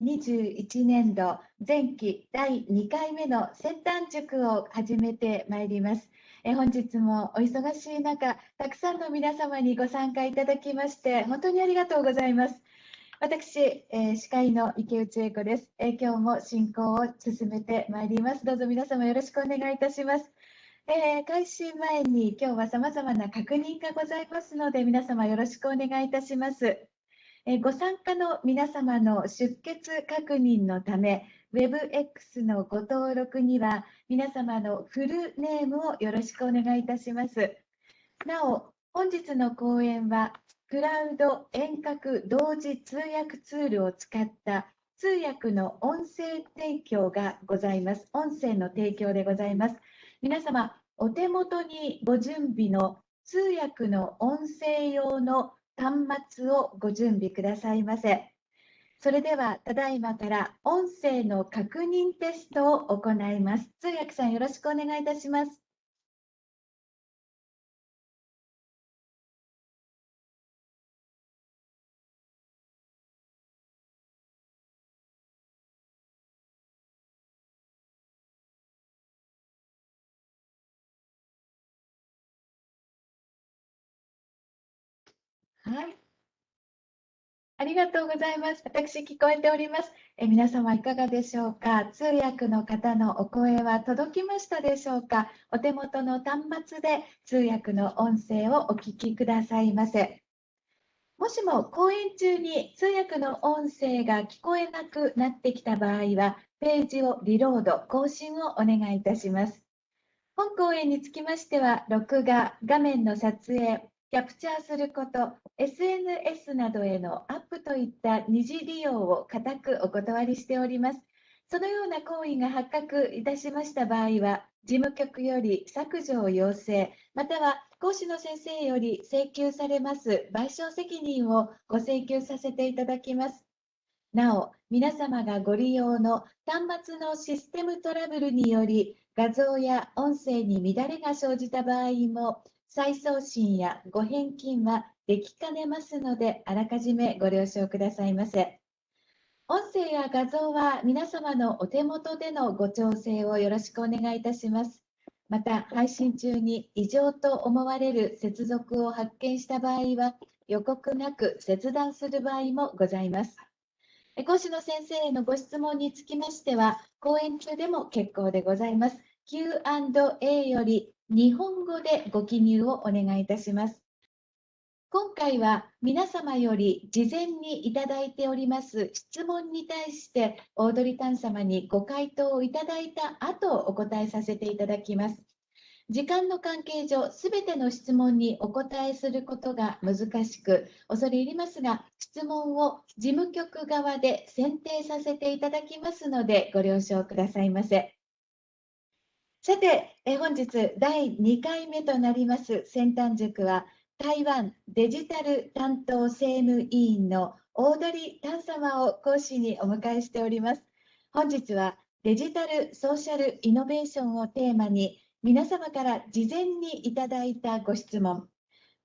2021年度前期第2回目の先端塾を始めてまいります。え本日もお忙しい中、たくさんの皆様にご参加いただきまして、本当にありがとうございます。私、えー、司会の池内恵子です、えー、今日も進行を進めてまいります。どうぞ皆様よろしくお願いいたします。えー、開始前に今日は様々な確認がございますので、皆様よろしくお願いいたします。えご参加の皆様の出欠確認のため、WebX のご登録には皆様のフルネームをよろしくお願いいたします。なお、本日の講演はクラウド遠隔同時通訳ツールを使った通訳の音声提供がございます。音声の提供でございます。皆様、お手元にご準備の通訳の音声用の端末をご準備くださいませ。それでは、ただいまから音声の確認テストを行います。通訳さん、よろしくお願いいたします。はい。ありがとうございます。私、聞こえております。え皆様、いかがでしょうか？通訳の方のお声は届きましたでしょうか？お手元の端末で通訳の音声をお聞きくださいませ。もしも講演中に通訳の音声が聞こえなくなってきた場合は、ページをリロード、更新をお願いいたします。本講演につきましては、録画、画面の撮影、キャプチャーすること、SNS などへのアップといった二次利用を固くお断りしております。そのような行為が発覚いたしました場合は、事務局より削除を要請、または講師の先生より請求されます賠償責任をご請求させていただきます。なお、皆様がご利用の端末のシステムトラブルにより画像や音声に乱れが生じた場合も再送信やご返金はできかねますので、あらかじめご了承くださいませ。音声や画像は皆様のお手元でのご調整をよろしくお願いいたします。また、配信中に異常と思われる接続を発見した場合は、予告なく切断する場合もございます。講師の先生へのご質問につきましては、講演中でも結構でございます。Q&A より日本語でご記入をお願いいたします。今回は皆様より事前にいただいております質問に対してオードリー・タン様にご回答をいただいた後お答えさせていただきます。時間の関係上、すべての質問にお答えすることが難しく、恐れ入りますが、質問を事務局側で選定させていただきますので、ご了承くださいませ。さて、え本日第2回目となります先端塾は台湾デジタル担当政務委員のオードリー・タン様を講師にお迎えしております。本日はデジタルソーシャルイノベーションをテーマに皆様から事前にいただいたご質問、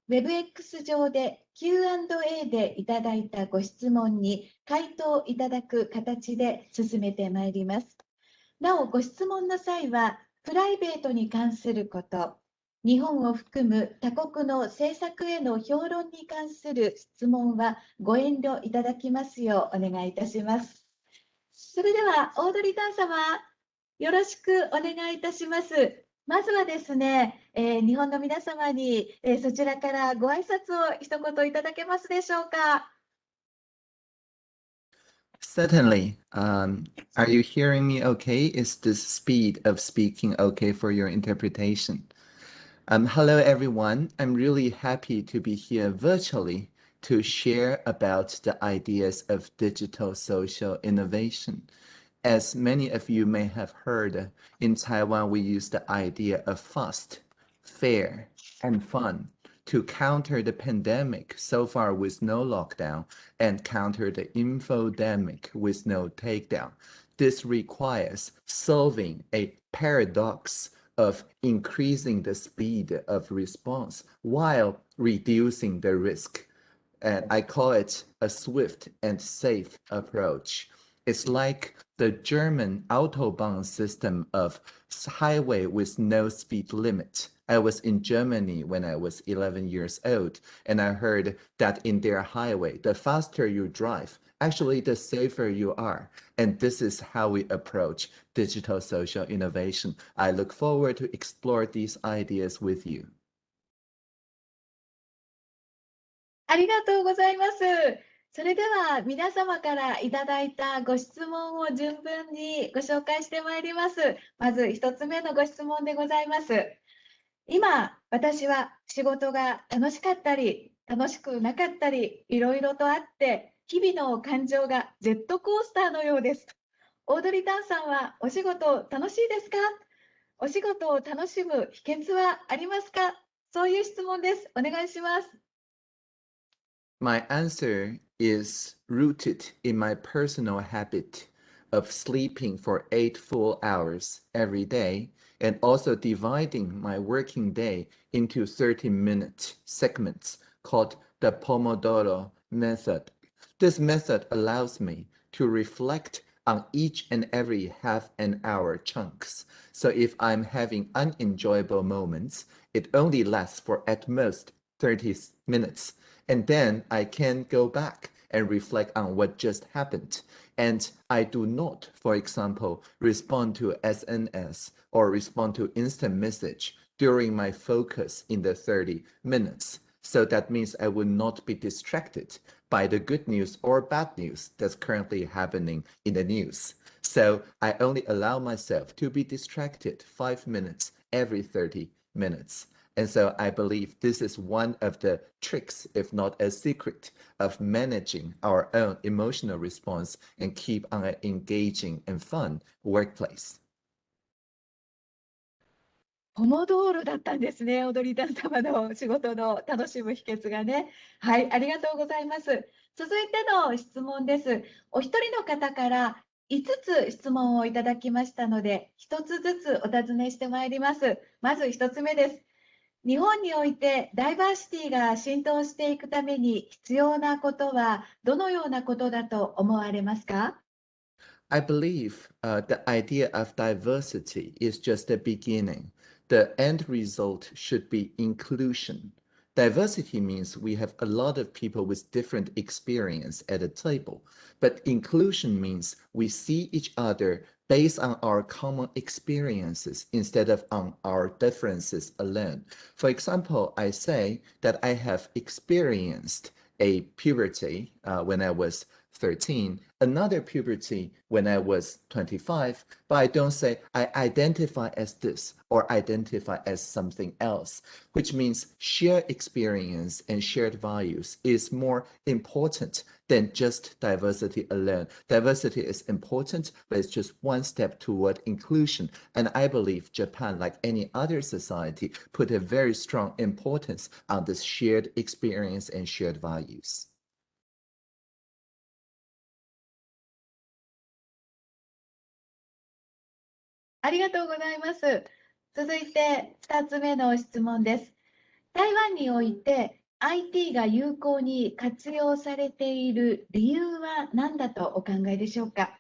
WebX 上で Q&A でいただいたご質問に回答いただく形で進めてまいります。なお、ご質問の際はプライベートに関すること、日本を含む他国の政策への評論に関する質問はご遠慮いただきますようお願いいたします。それでは、オードリー・タン様、よろしくお願いいたします。まずはですね、えー、日本の皆様に、えー、そちらからご挨拶を一言いただけますでしょうか。Certainly. Um, are you hearing me okay? Is the speed of speaking okay for your interpretation? Um, hello, everyone. I'm really happy to be here virtually to share about the ideas of digital social innovation. As many of you may have heard, in Taiwan, we use the idea of fast, fair, and fun to counter the pandemic so far with no lockdown and counter the infodemic with no takedown. This requires solving a paradox of increasing the speed of response while reducing the risk. And I call it a swift and safe approach. It's like the German Autobahn system of highway with no speed limit. I was in Germany when I was 11 years old, and I heard that in their highway, the faster you drive, actually the safer you are. And this is how we approach digital social innovation. I look forward to explore these ideas with you. ありがとうございます。それでは皆様からいただいたご質問を順分にご紹介してまいります。まず1つ目のご質問でございます。 今、私は仕事が楽しかったり、楽しくなかったり、いろいろとあって、日々の感情がジェットコースターのようです。オードリー・タンさんはお仕事楽しいですか？お仕事を楽しむ秘訣はありますか？そういう質問です。お願いします。My answer is rooted in my personal habit of sleeping for eight full hours every day and also dividing my working day into 30 minute segments called the Pomodoro method. This method allows me to reflect on each and every half an hour chunks. So if I'm having unenjoyable moments, it only lasts for at most 30 minutes and then I can go back and reflect on what just happened. And I do not, for example, respond to SNS or respond to instant message during my focus in the 30 minutes. So that means I will not be distracted by the good news or bad news that's currently happening in the news. So I only allow myself to be distracted five minutes every 30 minutes. And so I believe this is one of the tricks, if not a secret, of managing our own emotional response and keep on an engaging and fun workplace. ポモドーロだったんですね、踊りダン様の仕事の楽しむ秘訣がね。はい、ありがとうございます。続いての質問です。お一人の方から5つ質問をいただきましたので、1つずつお尋ねしてまいります。まず1つ目です。日本においてダイバーシティが浸透していくために必要なことはどのようなことだと思われますか？I believe uh, the idea of diversity is just the beginning. The end result should be inclusion. Diversity means we have a lot of people with different experience at a table, but inclusion means we see each other based on our common experiences instead of on our differences alone. For example, I say that I have experienced a puberty uh, when I was 13, another puberty when I was 25, but I don't say I identify as this or identify as something else, which means shared experience and shared values is more important than just diversity alone. Diversity is important, but it's just one step toward inclusion. And I believe Japan, like any other society, put a very strong importance on this shared experience and shared values. ありがとうございます。続いて2つ目の質問です。台湾において IT が有効に活用されている理由は何だとお考えでしょうか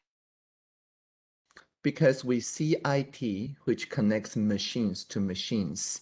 Because we see IT, which connects machines to machines,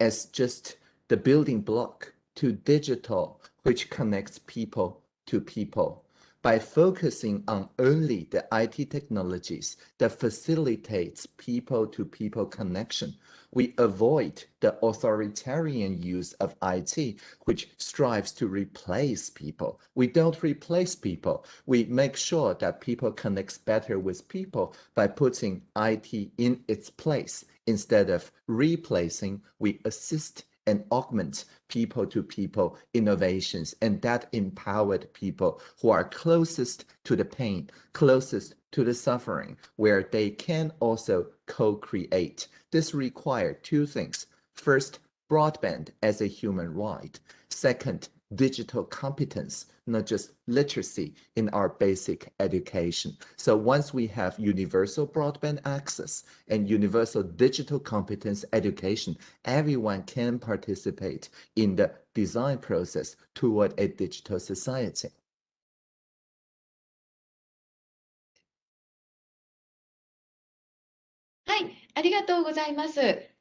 as just the building block to digital, which connects people to people. By focusing on only the IT technologies that facilitates people-to-people connection, we avoid the authoritarian use of IT, which strives to replace people. We don't replace people. We make sure that people connects better with people by putting IT in its place. Instead of replacing, we assist and augment people to people innovations and that empowered people who are closest to the pain, closest to the suffering, where they can also co-create. This requires two things. First, broadband as a human right. Second, digital competence, not just literacy in our basic education. So once we have universal broadband access and universal digital competence education, everyone can participate in the design process toward a digital society. Hi,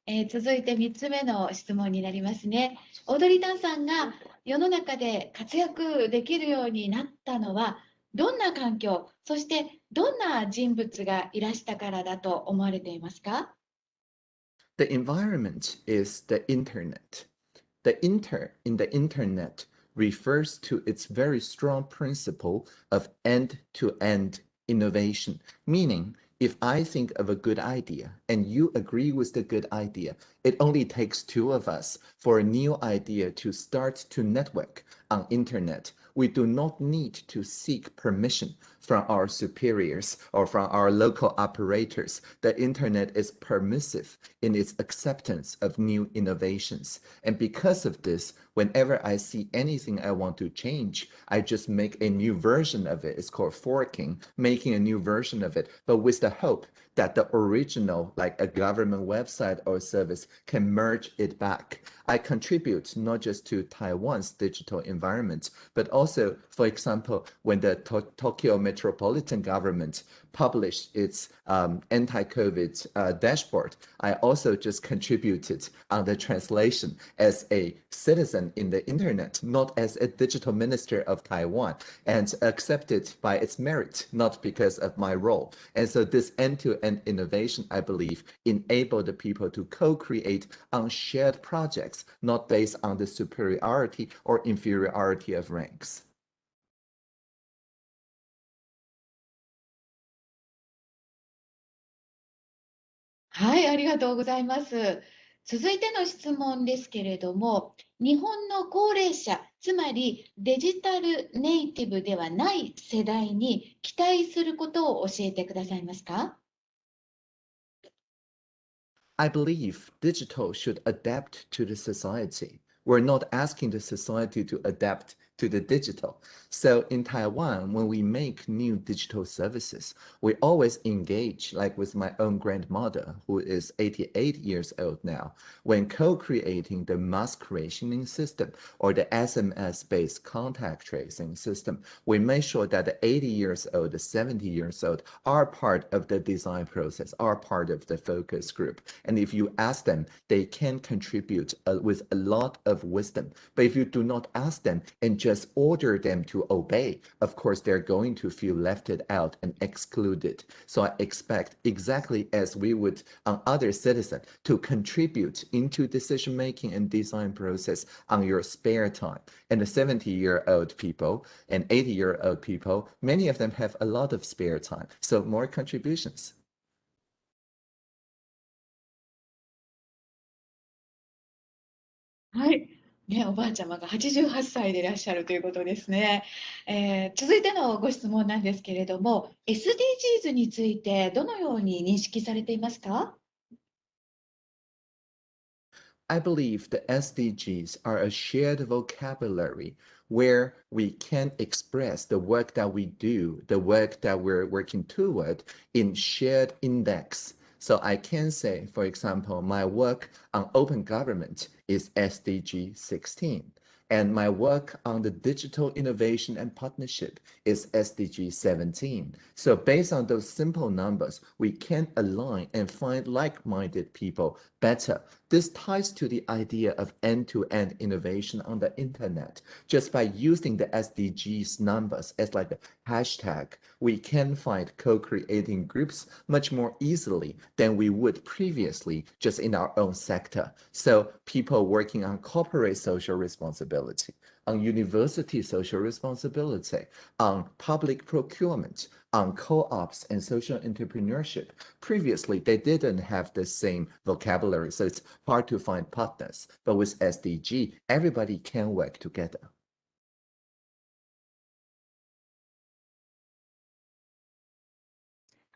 えー続いて3つ目の質問になりますね。オードリー・タンさんが世の中で活躍できるようになったのは、どんな環境、そしてどんな人物がいらしたからだと思われていますか The environment is the internet. The inter in the internet refers to its very strong principle of end-to-end innovation, meaning if I think of a good idea and you agree with the good idea, it only takes two of us for a new idea to start to network on internet. We do not need to seek permission from our superiors or from our local operators. The internet is permissive in its acceptance of new innovations. And because of this, whenever I see anything I want to change, I just make a new version of it. It's called forking, making a new version of it, but with the hope that the original, like a government website or service, can merge it back. I contribute not just to Taiwan's digital environment, but also, for example, when the To- Tokyo metropolitan government published its um, anti-COVID uh, dashboard, I also just contributed on the translation as a citizen in the internet, not as a digital minister of Taiwan, and accepted by its merit, not because of my role. And so this end-to-end innovation, I believe, enabled the people to co-create on shared projects, not based on the superiority or inferiority of ranks. はい、ありがとうございます。続いての質問ですけれども、日本の高齢者、つまりデジタルネイティブではない世代に期待することを教えてくださいますか？I believe digital should adapt to the society. We're not asking the society to adapt to the digital. So in Taiwan, when we make new digital services, we always engage, like with my own grandmother, who is 88 years old now, when co-creating the mask rationing system or the SMS-based contact tracing system, we make sure that the 80 years old, the 70 years old are part of the design process, are part of the focus group. And if you ask them, they can contribute uh, with a lot of wisdom. But if you do not ask them and just order them to obey, of course, they're going to feel left out and excluded. So I expect exactly as we would on other citizens to contribute into decision making and design process on your spare time. And the 70 year old people and 80 year old people, many of them have a lot of spare time. So more contributions. はい。ね、おばあちゃまが88歳でいらっしゃるということですね。えー続いてのご質問なんですけれども、SDGs についてどのように認識されていますか I believe the SDGs are a shared vocabulary where we can express the work that we do, the work that we're working toward in shared index. So I can say, for example, my work on open government is SDG 16. And my work on the digital innovation and partnership is SDG 17. So based on those simple numbers, we can align and find like-minded people better. This ties to the idea of end-to-end innovation on the internet. Just by using the SDGs numbers as like a hashtag, we can find co-creating groups much more easily than we would previously just in our own sector. So people working on corporate social responsibility, on university social responsibility, on public procurement, on co-ops and social entrepreneurship. Previously, they didn't have the same vocabulary, so it's hard to find partners. But with SDG, everybody can work together.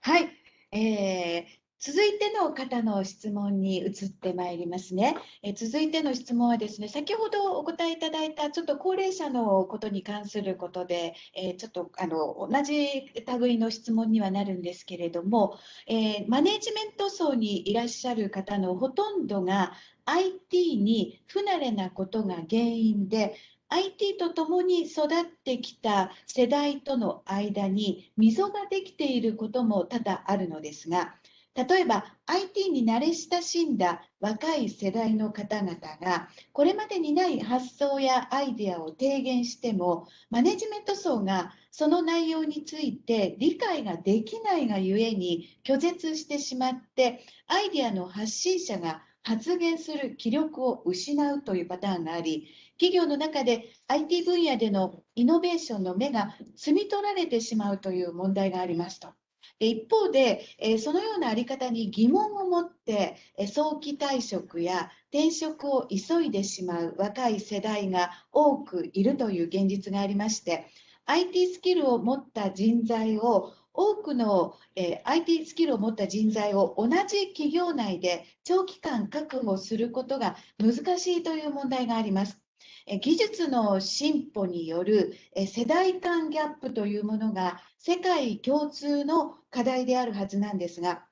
Hi. Eh, 続いての方の質問に移ってまいりますね。え続いての質問はですね、先ほどお答えいただいたちょっと高齢者のことに関することで、えちょっとあの同じ類の質問にはなるんですけれども、えマネジメント層にいらっしゃる方のほとんどが IT に不慣れなことが原因で、IT とともに育ってきた世代との間に溝ができていることも多々あるのですが、例えば IT に慣れ親しんだ若い世代の方々がこれまでにない発想やアイデアを提言してもマネジメント層がその内容について理解ができないがゆえに拒絶してしまってアイデアの発信者が発言する気力を失うというパターンがあり企業の中で IT 分野でのイノベーションの目が摘み取られてしまうという問題がありますと。一方で、そのような在り方に疑問を持って早期退職や転職を急いでしまう若い世代が多くいるという現実がありまして IT スキルを持った人材を多くの、え IT スキルを持った人材を同じ企業内で長期間確保することが難しいという問題があります。技術の進歩による世代間ギャップというものが世界共通の課題であるはずなんですが、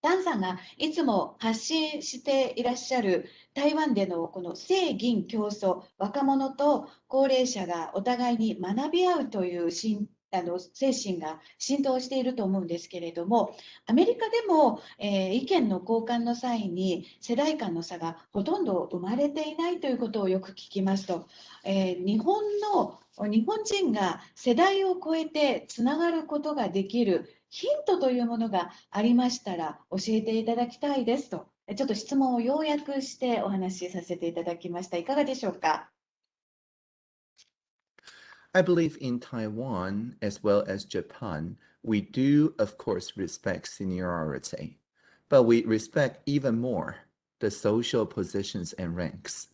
ダンさんがいつも発信していらっしゃる台湾でのこの正銀競争、若者と高齢者がお互いに学び合うという進あの精神が浸透していると思うんですけれどもアメリカでも、えー、意見の交換の際に世代間の差がほとんど生まれていないということをよく聞きますと、えー、日本の日本人が世代を超えてつながることができるヒントというものがありましたら教えていただきたいですと。ちょっと質問を要約してお話しさせていただきました。いかがでしょうか？I believe in Taiwan as well as Japan, we do, of course, respect seniority, but we respect even more the social positions and ranks.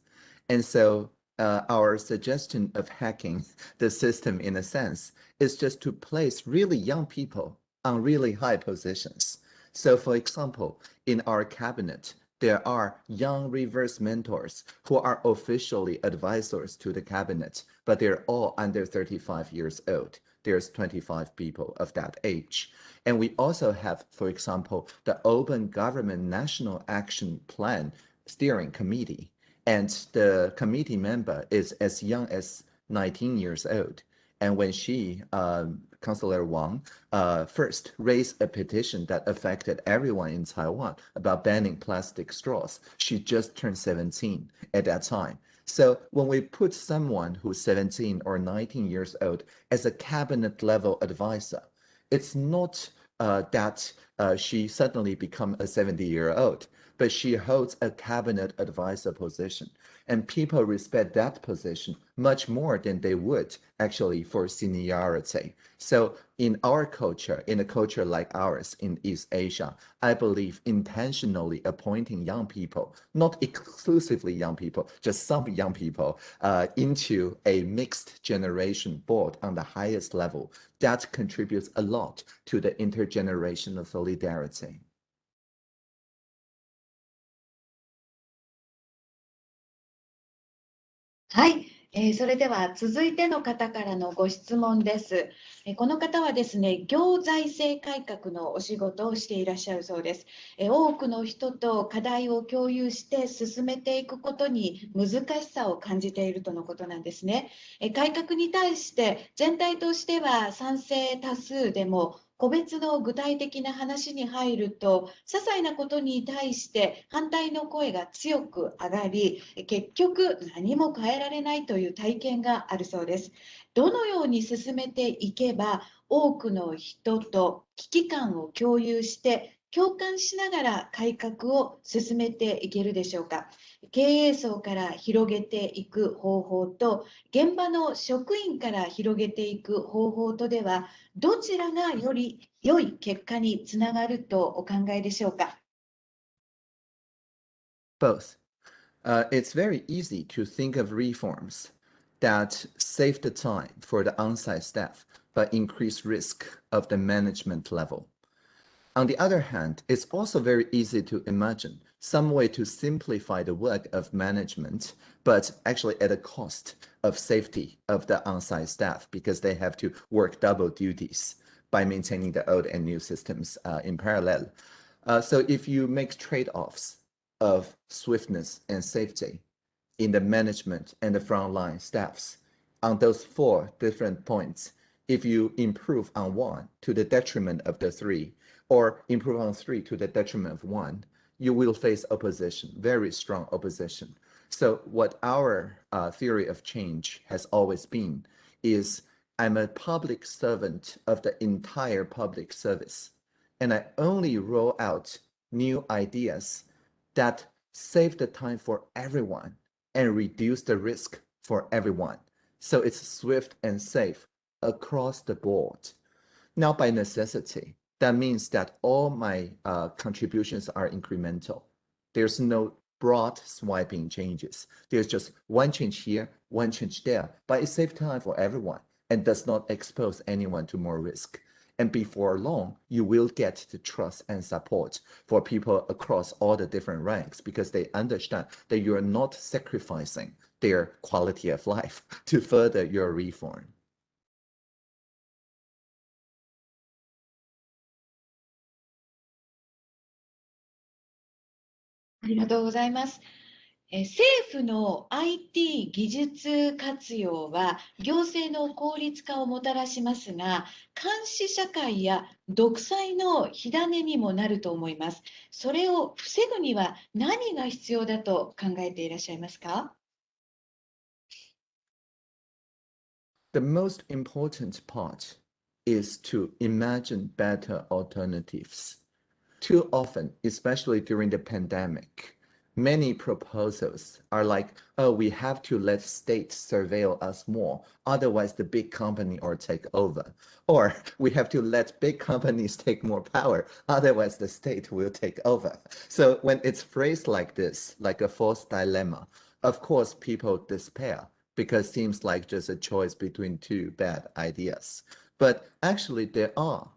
And so uh, our suggestion of hacking the system in a sense is just to place really young people on really high positions. So for example, in our cabinet, there are young reverse mentors who are officially advisors to the cabinet, but they're all under 35 years old. There's 25 people of that age. And we also have, for example, the Open Government National Action Plan Steering Committee. And the committee member is as young as 19 years old. And when she um, Councillor Wang uh, first raised a petition that affected everyone in Taiwan about banning plastic straws. She just turned 17 at that time. So when we put someone who's 17 or 19 years old as a cabinet level advisor, it's not uh, that uh, she suddenly become a 70 year old, but she holds a cabinet advisor position. And people respect that position much more than they would actually for seniority. So in our culture, in a culture like ours in East Asia, I believe intentionally appointing young people, not exclusively young people, just some young people uh, into a mixed generation board on the highest level, that contributes a lot to the intergenerational solidarity. はい、えー、それでは続いての方からのご質問です。えー、この方はですね、行財政改革のお仕事をしていらっしゃるそうです。えー、多くの人と課題を共有して進めていくことに難しさを感じているとのことなんですね。え改革に対して全体としては賛成多数でも個別の具体的な話に入ると些細なことに対して反対の声が強く上がり結局何も変えられないという体験があるそうです。どのように進めていけば多くの人と危機感を共有して共感しながら改革を進めていけるでしょうか経営層から広げていく方法と現場の職員から広げていく方法とではどちらがより良い結果につながるとお考えでしょうか Both. Uh, it's very easy to think of reforms that save the time for the on-site staff but increase risk of the management level. On the other hand, it's also very easy to imagine some way to simplify the work of management, but actually at a cost of safety of the on-site staff because they have to work double duties by maintaining the old and new systems uh, in parallel. Uh, so if you make trade-offs of swiftness and safety in the management and the frontline staffs on those four different points, if you improve on one to the detriment of the three, or improve on three to the detriment of one, you will face opposition, very strong opposition. So what our uh, theory of change has always been is I'm a public servant of the entire public service, and I only roll out new ideas that save the time for everyone and reduce the risk for everyone. So it's swift and safe across the board. Now, by necessity, that means that all my uh, contributions are incremental. There's no broad swiping changes. There's just one change here, one change there, but it saves time for everyone and does not expose anyone to more risk. And before long, you will get the trust and support for people across all the different ranks because they understand that you are not sacrificing their quality of life to further your reform. ありがとうございます。え政府の IT 技術活用は行政の効率化をもたらしますが、監視社会や独裁の火種にもなると思います。それを防ぐには何が必要だと考えていらっしゃいますか？The most important part is to imagine better alternatives. Too often, especially during the pandemic, many proposals are like, oh, we have to let state surveil us more, otherwise the big company or take over. Or we have to let big companies take more power, otherwise the state will take over. So when it's phrased like this, like a false dilemma, of course people despair because it seems like just a choice between two bad ideas. But actually there are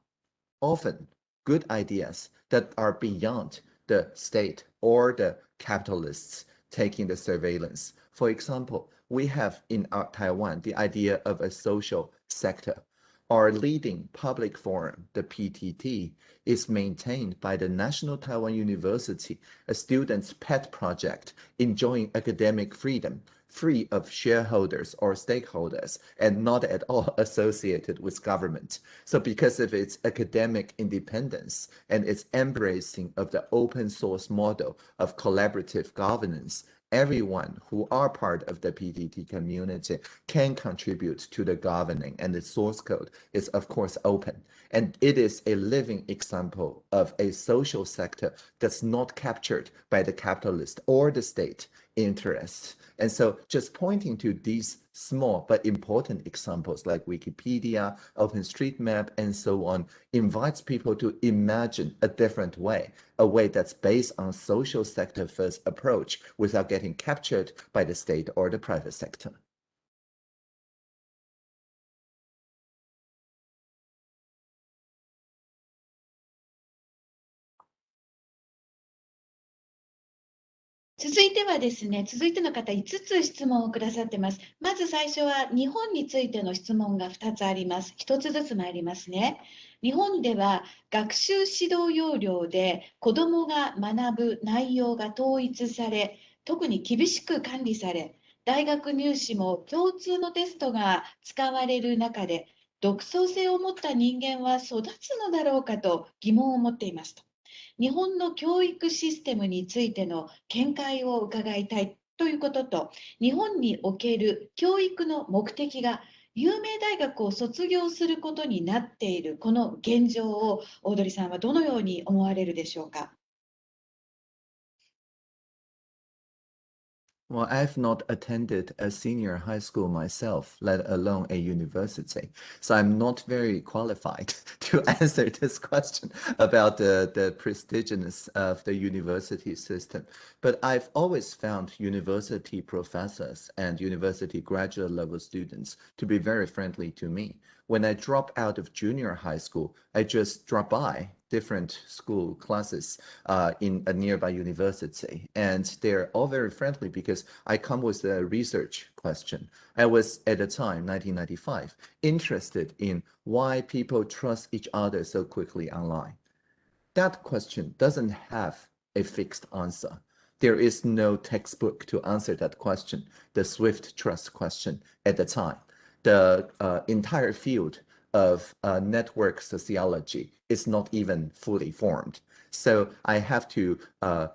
often good ideas that are beyond the state or the capitalists taking the surveillance. For example, we have in Taiwan the idea of a social sector. Our leading public forum, the PTT, is maintained by the National Taiwan University, a student's pet project enjoying academic freedom free of shareholders or stakeholders and not at all associated with government. So because of its academic independence and its embracing of the open source model of collaborative governance, everyone who are part of the PTT community can contribute to the governing and the source code is of course open. And it is a living example of a social sector that's not captured by the capitalist or the state interests. And so just pointing to these small but important examples like Wikipedia, OpenStreetMap, and so on invites people to imagine a different way, a way that's based on social sector first approach without getting captured by the state or the private sector. 続いてはですね、続いての方5つ質問をくださってます。まず最初は日本についての質問が2つあります。1つずつ参りますね。日本では学習指導要領で子どもが学ぶ内容が統一され、特に厳しく管理され、大学入試も共通のテストが使われる中で、独創性を持った人間は育つのだろうかと疑問を持っていますと。日本の教育システムについての見解を伺いたいということと、日本における教育の目的が有名大学を卒業することになっているこの現状を、オードリーさんはどのように思われるでしょうか？Well, I've not attended a senior high school myself, let alone a university. So I'm not very qualified to answer this question about the, the prestigious of the university system. But I've always found university professors and university graduate level students to be very friendly to me. When I drop out of junior high school, I just drop by different school classes uh, in a nearby university. And they're all very friendly because I come with a research question. I was at the time, 1995, interested in why people trust each other so quickly online. That question doesn't have a fixed answer. There is no textbook to answer that question, the Swift trust question at the time. The uh, entire field of uh, network sociology is not even fully formed. So I have to uh,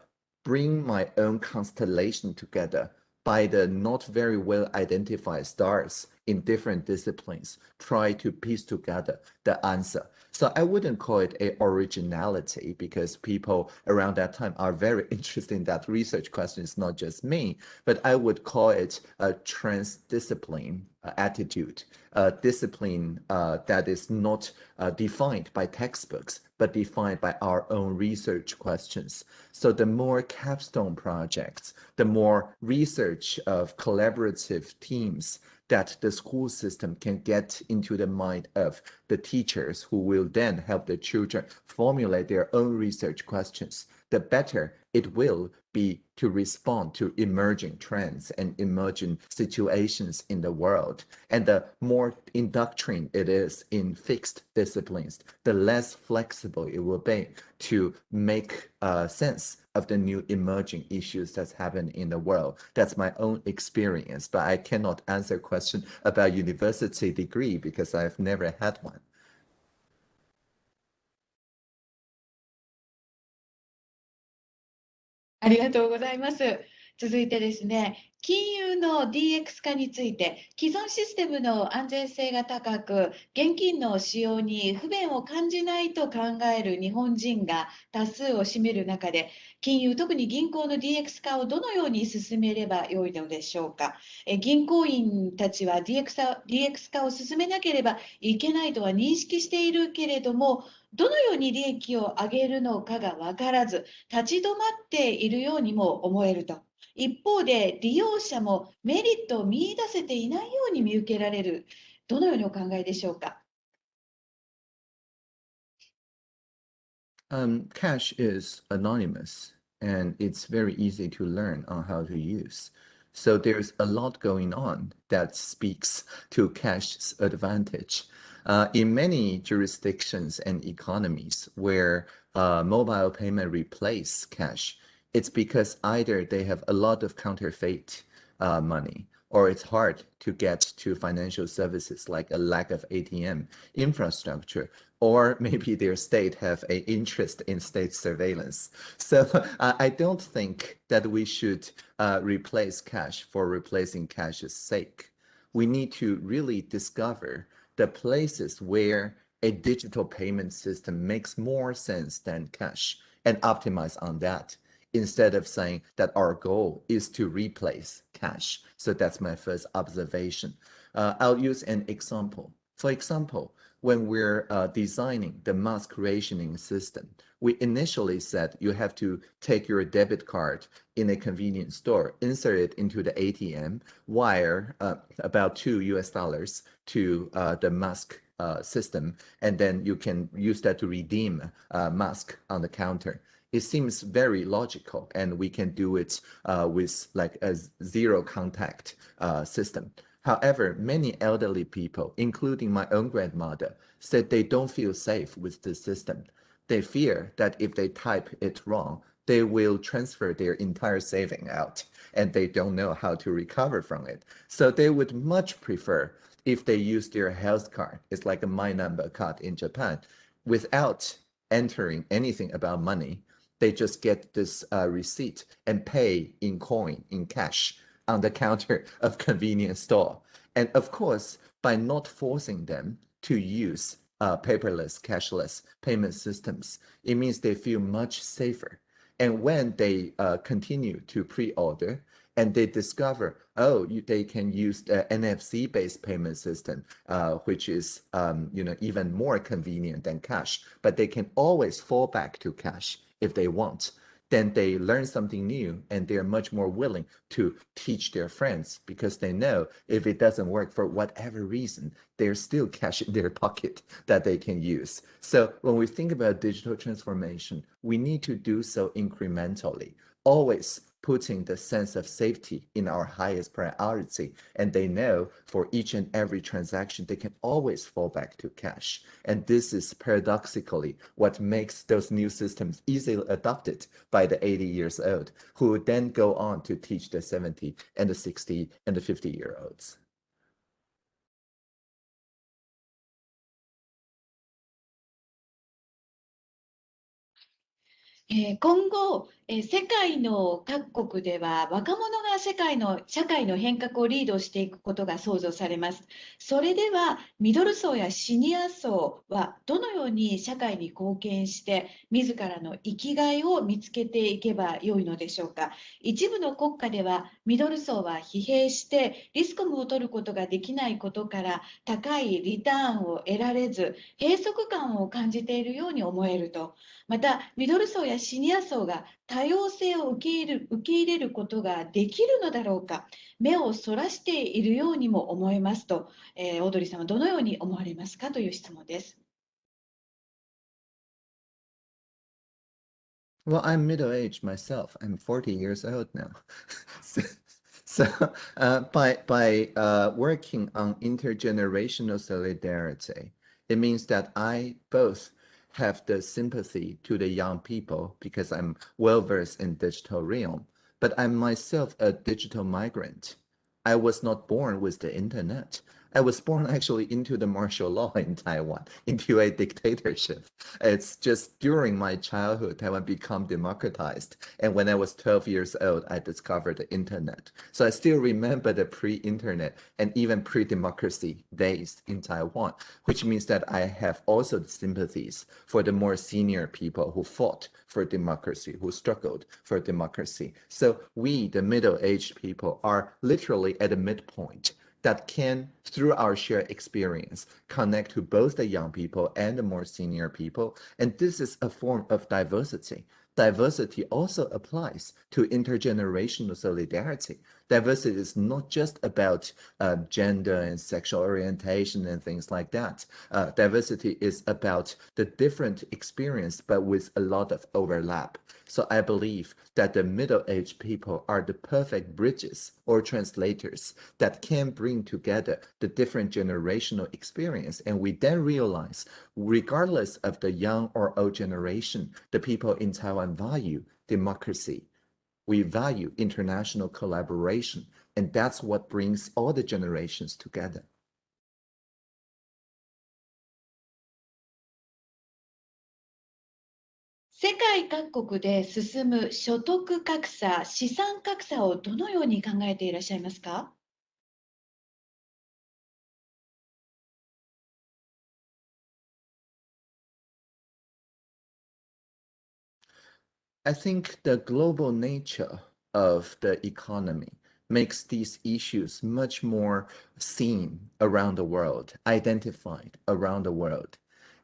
bring my own constellation together by the not very well identified stars in different disciplines, try to piece together the answer. So I wouldn't call it a originality because people around that time are very interested in that research question. It's not just me, but I would call it a transdiscipline uh, attitude, a discipline uh, that is not uh, defined by textbooks, but defined by our own research questions. So the more capstone projects, the more research of collaborative teams that the school system can get into the mind of the teachers who will then help the children formulate their own research questions, the better it will be to respond to emerging trends and emerging situations in the world. And the more indoctrined it is in fixed disciplines, the less flexible it will be to make uh, sense of the new emerging issues that's happened in the world. That's my own experience, but I cannot answer a question about university degree because I've never had one. Thank you. 続いてですね、金融の DX 化について、既存システムの安全性が高く、現金の使用に不便を感じないと考える日本人が多数を占める中で、金融、特に銀行の DX 化をどのように進めればよいのでしょうか。え銀行員たちは DX DX 化を進めなければいけないとは認識しているけれども、どのように利益を上げるのかが分からず、立ち止まっているようにも思えると。一方で、利用者もメリットを見出せていないように見受けられる。どのようにお考えでしょうか。Um, cash is anonymous and it's very easy to learn on how to use. So there's a lot going on that speaks to cash's advantage. Uh, in many jurisdictions and economies where uh, mobile payment replace cash, it's because either they have a lot of counterfeit uh, money or it's hard to get to financial services like a lack of ATM infrastructure, or maybe their state have a interest in state surveillance. So uh, I don't think that we should uh, replace cash for replacing cash's sake. We need to really discover the places where a digital payment system makes more sense than cash and optimize on that instead of saying that our goal is to replace cash. So that's my first observation. Uh, I'll use an example. For example, when we're uh, designing the mask rationing system, we initially said you have to take your debit card in a convenience store, insert it into the ATM, wire uh, about two US dollars to uh, the mask uh, system, and then you can use that to redeem uh, mask on the counter. It seems very logical, and we can do it uh, with like a zero contact uh, system. However, many elderly people, including my own grandmother, said they don't feel safe with the system. They fear that if they type it wrong, they will transfer their entire saving out and they don't know how to recover from it. So they would much prefer if they use their health card. It's like a my number card in Japan without entering anything about money. They just get this uh, receipt and pay in coin, in cash on the counter of convenience store. And of course, by not forcing them to use uh, paperless, cashless payment systems, it means they feel much safer. And when they uh, continue to pre-order and they discover, oh, you, they can use the NFC-based payment system, uh, which is, um, you know, even more convenient than cash, but they can always fall back to cash if they want then they learn something new and they're much more willing to teach their friends because they know if it doesn't work for whatever reason, there's still cash in their pocket that they can use. So when we think about digital transformation, we need to do so incrementally, always putting the sense of safety in our highest priority. And they know for each and every transaction, they can always fall back to cash. And this is paradoxically what makes those new systems easily adopted by the 80 years old, who then go on to teach the 70 and the 60 and the 50 year olds. え今後、え世界の各国では若者が世界の社会の変革をリードしていくことが想像されます。それではミドル層やシニア層はどのように社会に貢献して自らの生きがいを見つけていけばよいのでしょうか。一部の国家ではミドル層は疲弊してリスクを取ることができないことから高いリターンを得られず閉塞感を感じているように思えると。また、ミドル層やシニア層が多様性を受け入れる受け入れることができるのだろうか、目をそらしているようにも思えますと、えーオードリーさんはどのように思われますかという質問です。Well, I'm middle-aged myself. I'm 40 years old now. so, so uh, by by uh, working on intergenerational solidarity, it means that I both have the sympathy to the young people because I'm well versed in digital realm, but I'm myself a digital migrant. I was not born with the internet. I was born actually into the martial law in Taiwan, into a dictatorship. It's just during my childhood, Taiwan become democratized. And when I was 12 years old, I discovered the internet. So I still remember the pre-internet and even pre-democracy days in Taiwan, which means that I have also the sympathies for the more senior people who fought for democracy, who struggled for democracy. So we, the middle-aged people, are literally at the midpoint that can, through our shared experience, connect to both the young people and the more senior people. And this is a form of diversity. Diversity also applies to intergenerational solidarity. Diversity is not just about uh, gender and sexual orientation and things like that. Uh, diversity is about the different experience, but with a lot of overlap. So I believe that the middle-aged people are the perfect bridges or translators that can bring together the different generational experience. And we then realize, regardless of the young or old generation, the people in Taiwan value democracy. We value international collaboration. And that's what brings all the generations together. 世界各国で進む所得格差、資産格差をどのように考えていらっしゃいますか I think the global nature of the economy makes these issues much more seen around the world, identified around the world.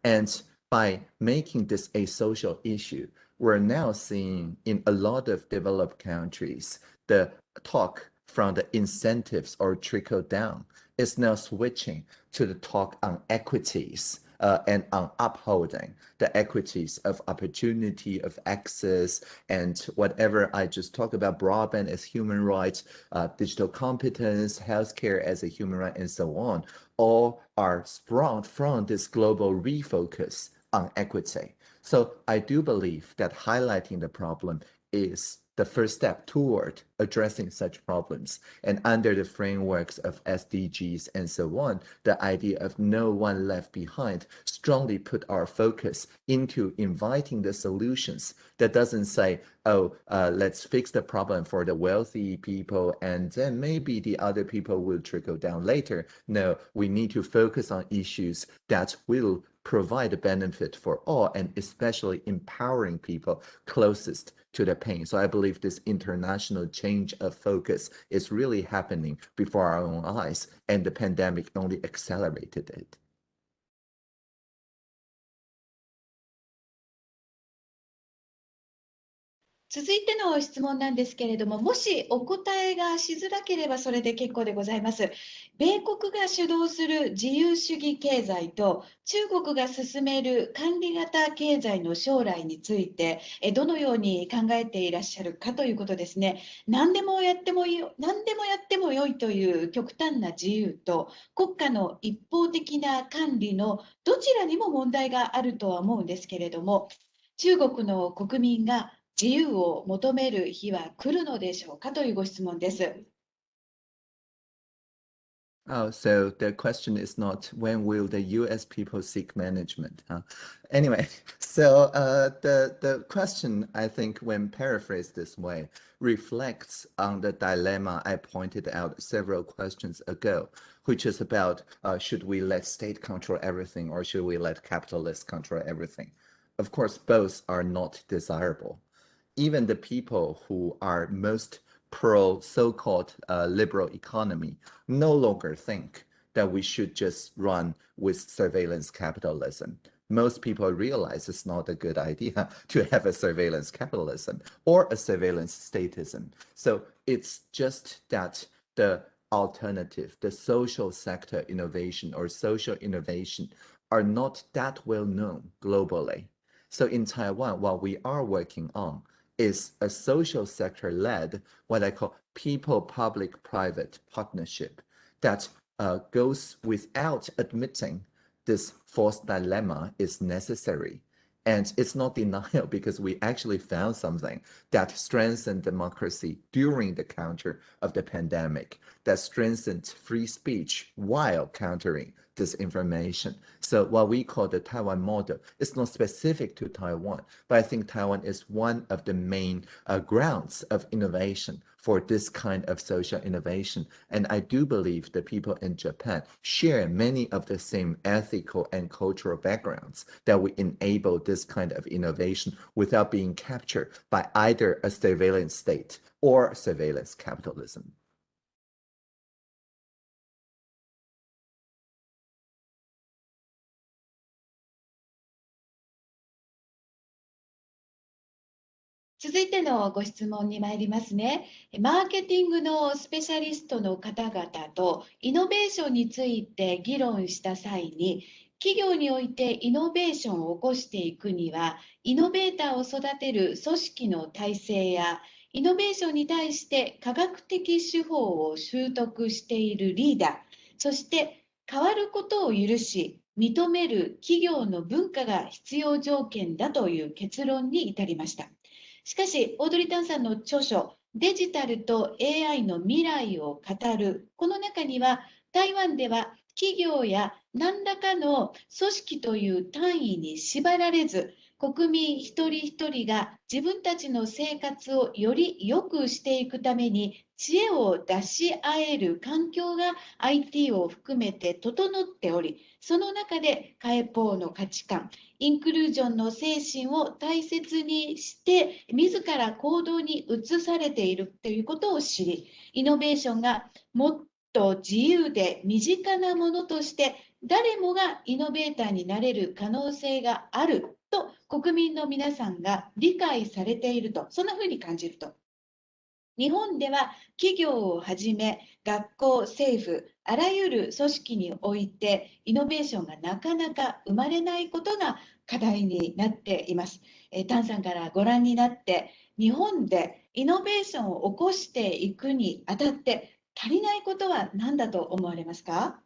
And by making this a social issue, we're now seeing in a lot of developed countries the talk from the incentives or trickle down is now switching to the talk on equities uh, and on upholding the equities of opportunity, of access, and whatever I just talked about, broadband as human rights, uh, digital competence, healthcare as a human right, and so on, all are sprung from this global refocus on equity. So I do believe that highlighting the problem is the first step toward addressing such problems. And under the frameworks of SDGs and so on, the idea of no one left behind strongly put our focus into inviting the solutions that doesn't say, oh, uh, let's fix the problem for the wealthy people and then maybe the other people will trickle down later. No, we need to focus on issues that will provide a benefit for all and especially empowering people closest to the pain. So I believe this international change of focus is really happening before our own eyes and the pandemic only accelerated it. 続いての質問なんですけれども、もしお答えがしづらければそれで結構でございます。米国が主導する自由主義経済と中国が進める管理型経済の将来について、えどのように考えていらっしゃるかということですね。何でもやってもいい、何でもやっても良いという極端な自由と国家の一方的な管理のどちらにも問題があるとは思うんですけれども、中国の国民が自由を求める日は来るのでしょうかというご質問です。 Oh, so the question is not when will the US people seek management? Huh? Anyway, so uh, the, the question, I think, when paraphrased this way, reflects on the dilemma I pointed out several questions ago, which is about uh, should we let state control everything or should we let capitalists control everything? Of course, both are not desirable. Even the people who are most pro so-called uh, liberal economy no longer think that we should just run with surveillance capitalism. Most people realize it's not a good idea to have a surveillance capitalism or a surveillance statism. So it's just that the alternative, the social sector innovation or social innovation are not that well known globally. So in Taiwan, what we are working on is a social sector led, what I call people public private partnership that uh, goes without admitting this false dilemma is necessary. And it's not denial because we actually found something that strengthened democracy during the counter of the pandemic, that strengthened free speech while countering disinformation. So what we call the Taiwan model is not specific to Taiwan, but I think Taiwan is one of the main uh, grounds of innovation for this kind of social innovation. And I do believe the people in Japan share many of the same ethical and cultural backgrounds that we enable this kind of innovation without being captured by either a surveillance state or surveillance capitalism. 続いてのご質問に参りますね。マーケティングのスペシャリストの方々とイノベーションについて議論した際に、企業においてイノベーションを起こしていくには、イノベーターを育てる組織の体制や、イノベーションに対して科学的手法を習得しているリーダー、そして変わることを許し、認める企業の文化が必要条件だという結論に至りました。しかし、オードリー・タンさんの著書、デジタルと AI の未来を語る、この中には、台湾では企業や何らかの組織という単位に縛られず、国民一人一人が自分たちの生活をより良くしていくために知恵を出し合える環境が IT を含めて整っており、その中でカエポーの価値観、インクルージョンの精神を大切にして、自ら行動に移されているということを知り、イノベーションがもっと自由で身近なものとして、誰もがイノベーターになれる可能性があると国民の皆さんが理解されていると、そんなふうに感じると。日本では企業をはじめ学校、政府、あらゆる組織においてイノベーションがなかなか生まれないことが課題になっています。えー、タンさんからご覧になって日本でイノベーションを起こしていくにあたって足りないことは何だと思われますか？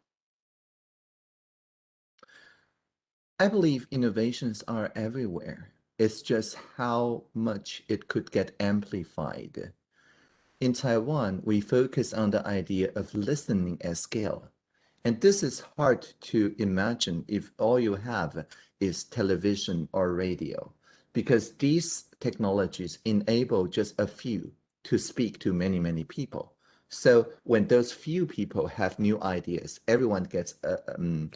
I believe innovations are everywhere. It's just how much it could get amplified. In Taiwan, we focus on the idea of listening at scale. And this is hard to imagine if all you have is television or radio, because these technologies enable just a few to speak to many, many people. So when those few people have new ideas, everyone gets uh, um,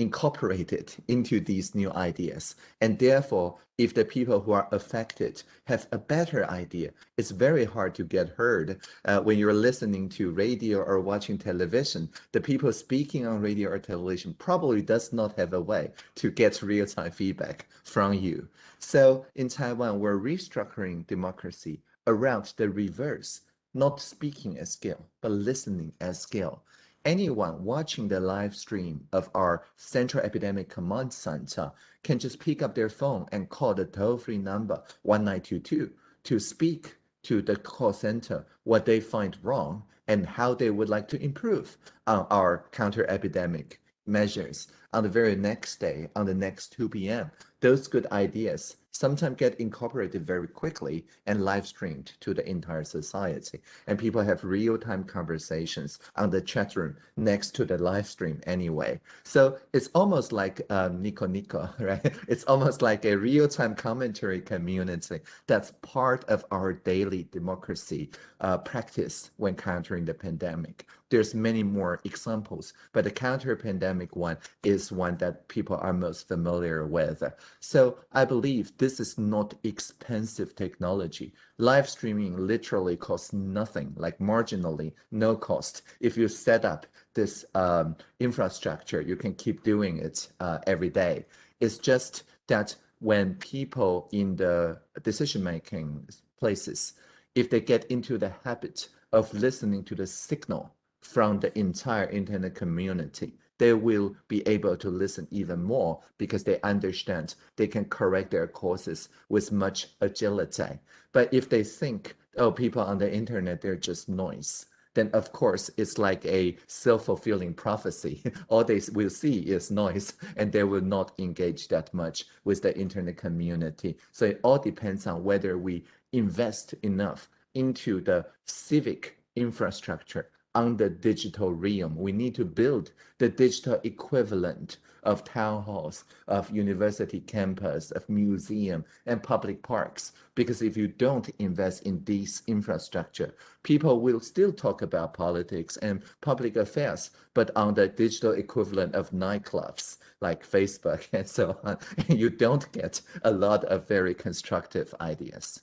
incorporated into these new ideas. And therefore, if the people who are affected have a better idea, it's very hard to get heard. Uh, when you're listening to radio or watching television, the people speaking on radio or television probably does not have a way to get real-time feedback from you. So in Taiwan, we're restructuring democracy around the reverse, not speaking at scale, but listening at scale anyone watching the live stream of our Central Epidemic Command Center can just pick up their phone and call the toll-free number 1922 to speak to the call center what they find wrong and how they would like to improve on our counter-epidemic measures. On the very next day, on the next 2 p.m. Those good ideas sometimes get incorporated very quickly and live streamed to the entire society. And people have real-time conversations on the chat room next to the live stream anyway. So it's almost like um, Nico Nico, right? It's almost like a real-time commentary community that's part of our daily democracy uh, practice when countering the pandemic. There's many more examples, but the counter-pandemic one is one that people are most familiar with. So I believe this is not expensive technology. Live streaming literally costs nothing, like marginally no cost. If you set up this um, infrastructure, you can keep doing it uh, every day. It's just that when people in the decision-making places, if they get into the habit of listening to the signal from the entire internet community, they will be able to listen even more because they understand they can correct their courses with much agility. But if they think, oh, people on the internet, they're just noise, then of course it's like a self-fulfilling prophecy. All they will see is noise and they will not engage that much with the internet community. So it all depends on whether we invest enough into the civic infrastructure on the digital realm. We need to build the digital equivalent of town halls, of university campus, of museum and public parks. Because if you don't invest in this infrastructure, people will still talk about politics and public affairs, but on the digital equivalent of nightclubs like Facebook and so on, you don't get a lot of very constructive ideas.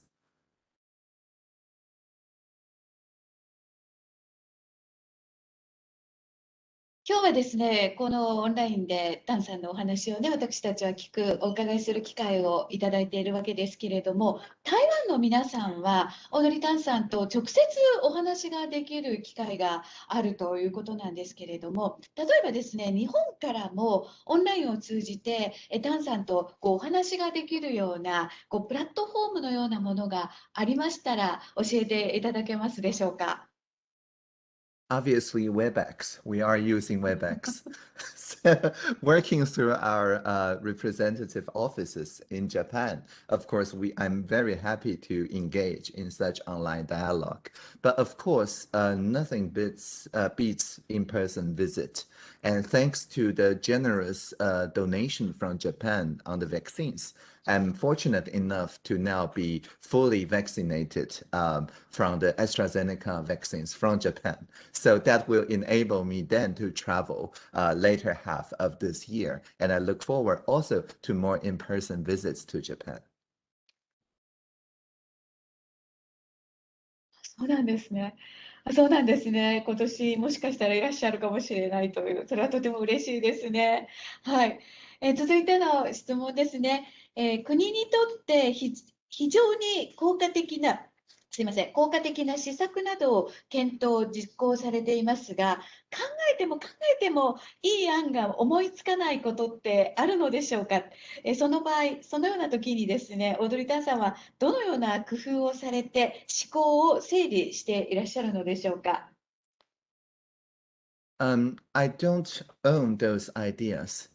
今日はですね、このオンラインでタンさんのお話をね、私たちは聞く、お伺いする機会をいただいているわけですけれども、台湾の皆さんは、オノリタンさんと直接お話ができる機会があるということなんですけれども、例えばですね、日本からもオンラインを通じて、タンさんとこうお話ができるようなこうプラットフォームのようなものがありましたら、教えていただけますでしょうか？Obviously Webex. We are using Webex. so working through our uh, representative offices in Japan, of course, we I'm very happy to engage in such online dialogue. But of course, uh, nothing beats uh, beats in-person visit. And thanks to the generous uh, donation from Japan on the vaccines, I'm fortunate enough to now be fully vaccinated um, from the AstraZeneca vaccines from Japan. So that will enable me then to travel uh, later half of this year. And I look forward also to more in-person visits to Japan. そうなんですね。 そうなんですね。今年もしかしたらいらっしゃるかもしれないという、それはとても嬉しいですね。はい。えー、続いての質問ですね。えー、国にとって非常に効果的なすいません、効果的な施策などを検討、実行されていますが、考えても考えてもいい案が思いつかないことってあるのでしょうか？えその場合、そのような時にですね、オードリー・タンさんはどのような工夫をされて思考を整理していらっしゃるのでしょうか？Um, I don't own those ideas.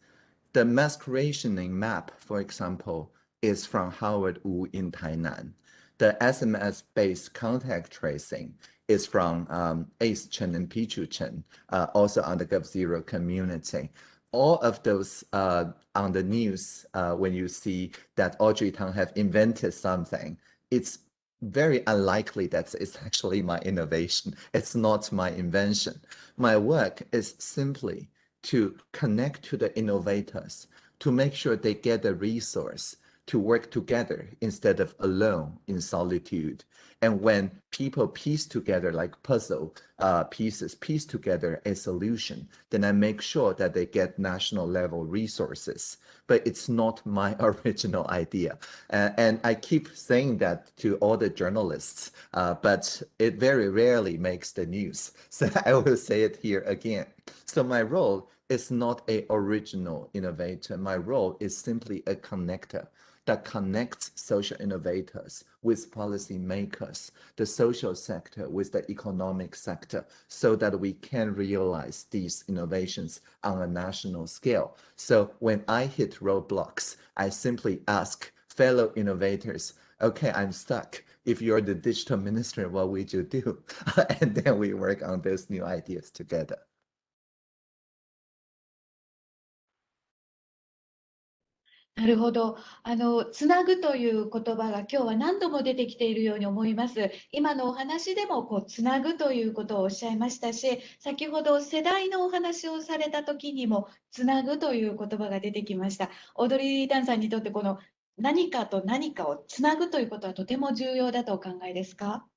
The mask rationing map, for example, is from Howard Wu in Tainan. The SMS-based contact tracing is from um, Ace Chen and Pichu Chen, uh, also on the g0v community. All of those uh, on the news, uh, when you see that Audrey Tang have invented something, it's very unlikely that it's actually my innovation. It's not my invention. My work is simply to connect to the innovators, to make sure they get the resource to work together instead of alone in solitude. And when people piece together like puzzle uh, pieces, piece together a solution, then I make sure that they get national level resources. But it's not my original idea. Uh, and I keep saying that to all the journalists, uh, but it very rarely makes the news. So I will say it here again. So my role is not a original innovator. My role is simply a connector that connects social innovators with policy makers, the social sector with the economic sector, so that we can realize these innovations on a national scale. So when I hit roadblocks, I simply ask fellow innovators, okay, I'm stuck. If you're the digital minister, what would you do? and then we work on those new ideas together. なるほど。あの、つなぐという言葉が今日は何度も出てきているように思います。今のお話でも、こう、つなぐということをおっしゃいましたし、先ほど世代のお話をされた時にも、つなぐという言葉が出てきました。オードリー・ダンさんにとって、この何かと何かをつなぐということはとても重要だとお考えですか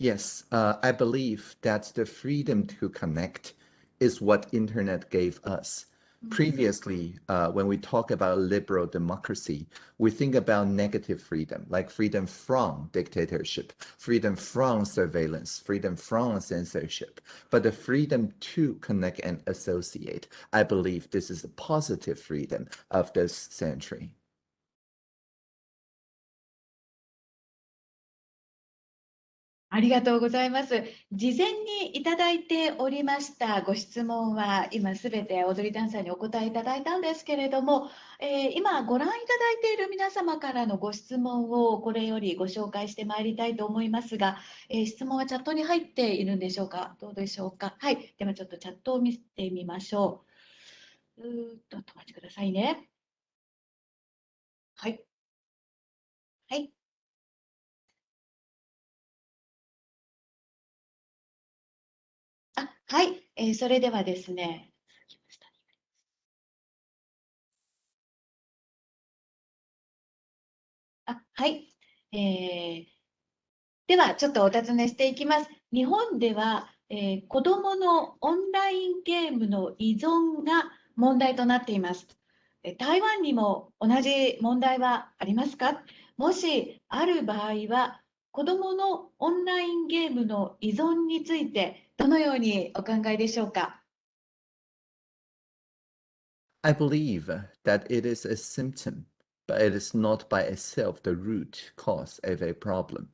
？Yes, uh, I believe that the freedom to connect is what internet gave us. Previously, uh, when we talk about liberal democracy, we think about negative freedom, like freedom from dictatorship, freedom from surveillance, freedom from censorship. But the freedom to connect and associate, I believe this is a positive freedom of this century. ありがとうございます。事前にいただいておりましたご質問は今すべて踊りダンサーにお答えいただいたんですけれども、えー、今ご覧いただいている皆様からのご質問をこれよりご紹介してまいりたいと思いますが、えー、質問はチャットに入っているんでしょうか？どうでしょうか？はい。ではちょっとチャットを見てみましょう。うーっと、お待ちくださいね。はい。はい。はい、えー、それではですね。あ、はい。えー、では、ちょっとお尋ねしていきます。日本では、えー、子どものオンラインゲームの依存が問題となっています。台湾にも同じ問題はありますか？もしある場合は、子どものオンラインゲームの依存についてどのようにお考えでしょうか I believe that it is a symptom, but it is not by itself the root cause of a problem.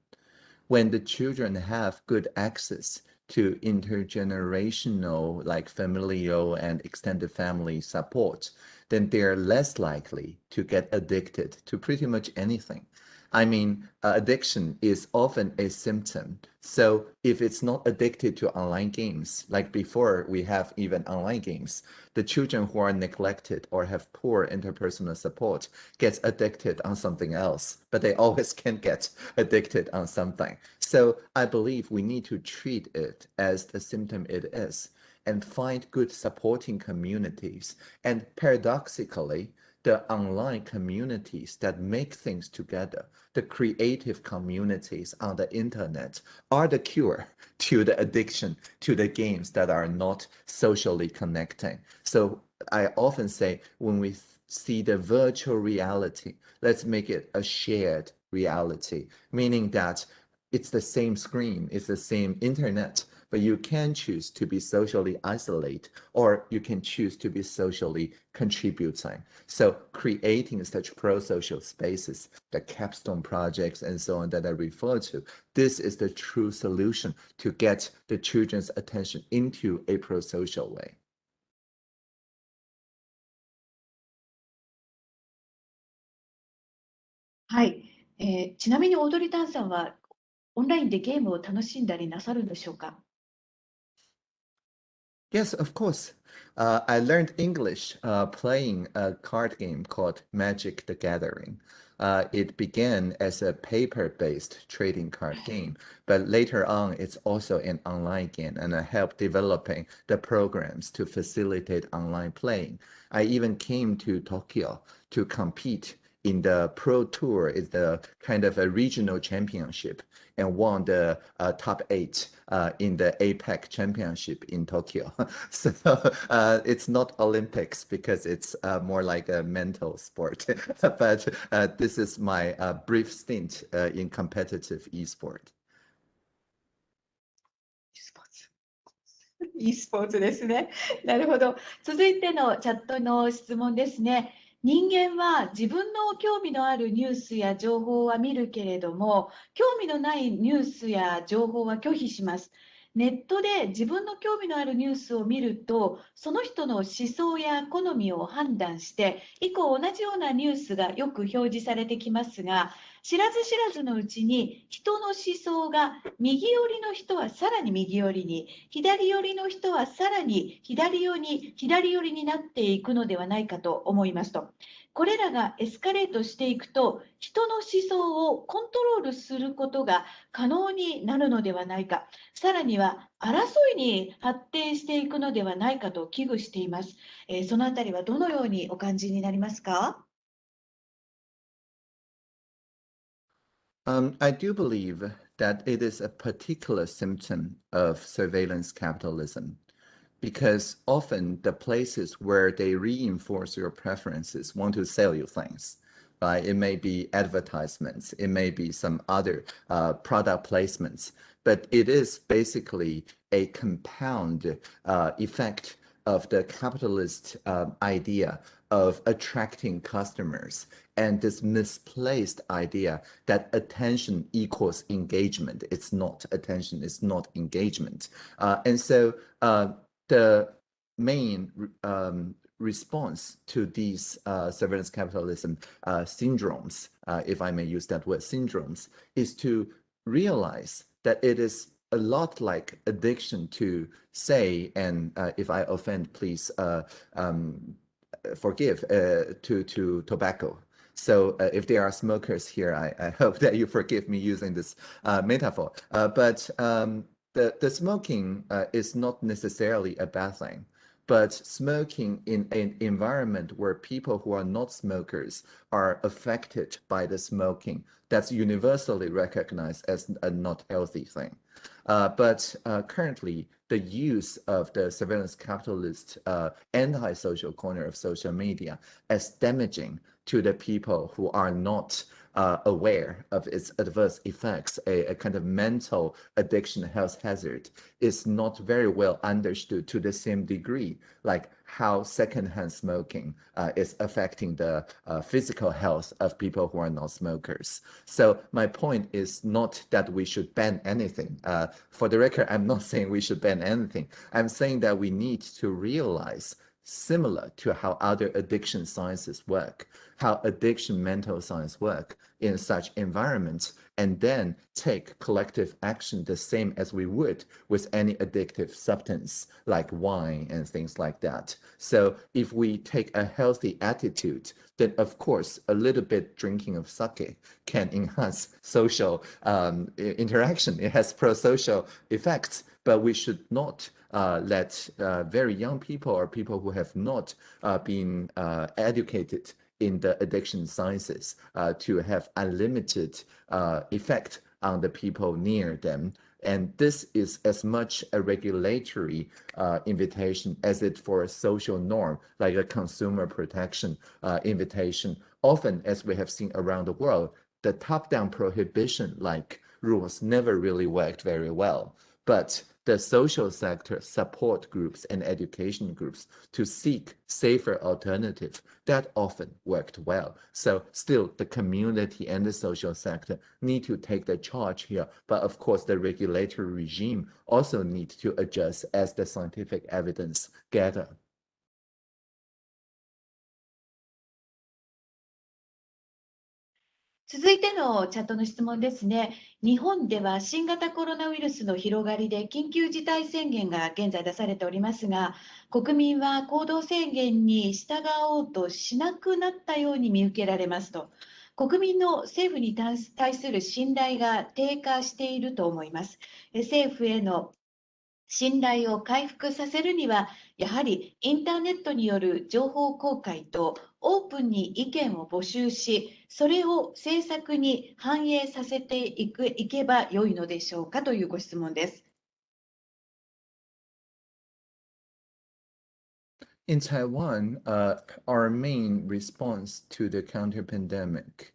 When the children have good access to intergenerational, like familial and extended family support, then they're less likely to get addicted to pretty much anything. I mean, uh, addiction is often a symptom. So if it's not addicted to online games, like before we have even online games, the children who are neglected or have poor interpersonal support gets addicted on something else, but they always can get addicted on something. So I believe we need to treat it as the symptom it is and find good supporting communities. And paradoxically, the online communities that make things together, the creative communities on the internet are the cure to the addiction to the games that are not socially connecting. So I often say when we see the virtual reality, let's make it a shared reality, meaning that it's the same screen, it's the same internet, but you can choose to be socially isolated or you can choose to be socially contributing. So creating such pro-social spaces, the capstone projects and so on that I refer to, this is the true solution to get the children's attention into a pro-social way. はい、えー、ちなみにオードリー・タンさんはオンラインでゲームを楽しんだりなさるんでしょうか Yes, of course. Uh, I learned English uh, playing a card game called Magic the Gathering. Uh, it began as a paper-based trading card game, but later on it's also an online game and I helped developing the programs to facilitate online playing. I even came to Tokyo to compete in the Pro Tour is the kind of a regional championship and won the uh, top eight uh, in the APAC championship in Tokyo. so uh, it's not Olympics because it's uh, more like a mental sport. but uh, this is my uh, brief stint in competitive esport. e スポーツですね。なるほど。続いてのチャットの質問ですね。人間は自分の興味のあるニュースや情報は見るけれども、興味のないニュースや情報は拒否します。ネットで自分の興味のあるニュースを見ると、その人の思想や好みを判断して、以降同じようなニュースがよく表示されてきますが、知らず知らずのうちに人の思想が右寄りの人はさらに右寄りに、左寄りの人はさらに左寄りに左寄りになっていくのではないかと思いますと。これらがエスカレートしていくと、人の思想をコントロールすることが可能になるのではないか、さらには争いに発展していくのではないかと危惧しています。えーそのあたりはどのようにお感じになりますか？Um, I do believe that it is a particular symptom of surveillance capitalism because often the places where they reinforce your preferences want to sell you things. Right? It may be advertisements, it may be some other uh, product placements, but it is basically a compound uh, effect of the capitalist um, idea of attracting customers and this misplaced idea that attention equals engagement. It's not attention, it's not engagement. Uh, and so uh, the main um, response to these uh, surveillance capitalism uh, syndromes, uh, if I may use that word, syndromes, is to realize that it is a lot like addiction to say, and uh, if I offend, please um, forgive, uh, to, to tobacco. So uh, if there are smokers here, I, I hope that you forgive me using this uh, metaphor. Uh, but um, the, the smoking uh, is not necessarily a bad thing. But smoking in an environment where people who are not smokers are affected by the smoking, that's universally recognized as a not healthy thing. Uh, but uh, currently, the use of the surveillance capitalist uh, anti-social corner of social media as damaging to the people who are not uh, aware of its adverse effects, a, a, kind of mental addiction health hazard, is not very well understood to the same degree, like how secondhand smoking uh, is affecting the uh, physical health of people who are not smokers. So my point is not that we should ban anything. Uh, for the record, I'm not saying we should ban anything. I'm saying that we need to realize similar to how other addiction sciences work, how addiction mental science work in such environments, and then take collective action the same as we would with any addictive substance like wine and things like that. So if we take a healthy attitude, then of course a little bit drinking of sake can enhance social um, interaction. It has pro-social effects, but we should not uh, let uh, very young people or people who have not uh, been uh, educated in the addiction sciences uh, to have unlimited uh, effect on the people near them. And this is as much a regulatory invitation as it for a social norm, like a consumer protection invitation. Often, as we have seen around the world, the top-down prohibition-like rules never really worked very well. But the social sector support groups and education groups to seek safer alternatives that often worked well. So still the community and the social sector need to take the charge here. But of course, the regulatory regime also need to adjust as the scientific evidence gather. 続いてのチャットの質問ですね。日本では新型コロナウイルスの広がりで緊急事態宣言が現在出されておりますが、国民は行動制限に従おうとしなくなったように見受けられますと。国民の政府に対する信頼が低下していると思います。政府への信頼を回復させるには、やはりインターネットによる情報公開とオープンに意見を募集し、それを政策に反映させていくいけばよいのでしょうかというご質問です。In Taiwan, uh, our main response to the counter pandemic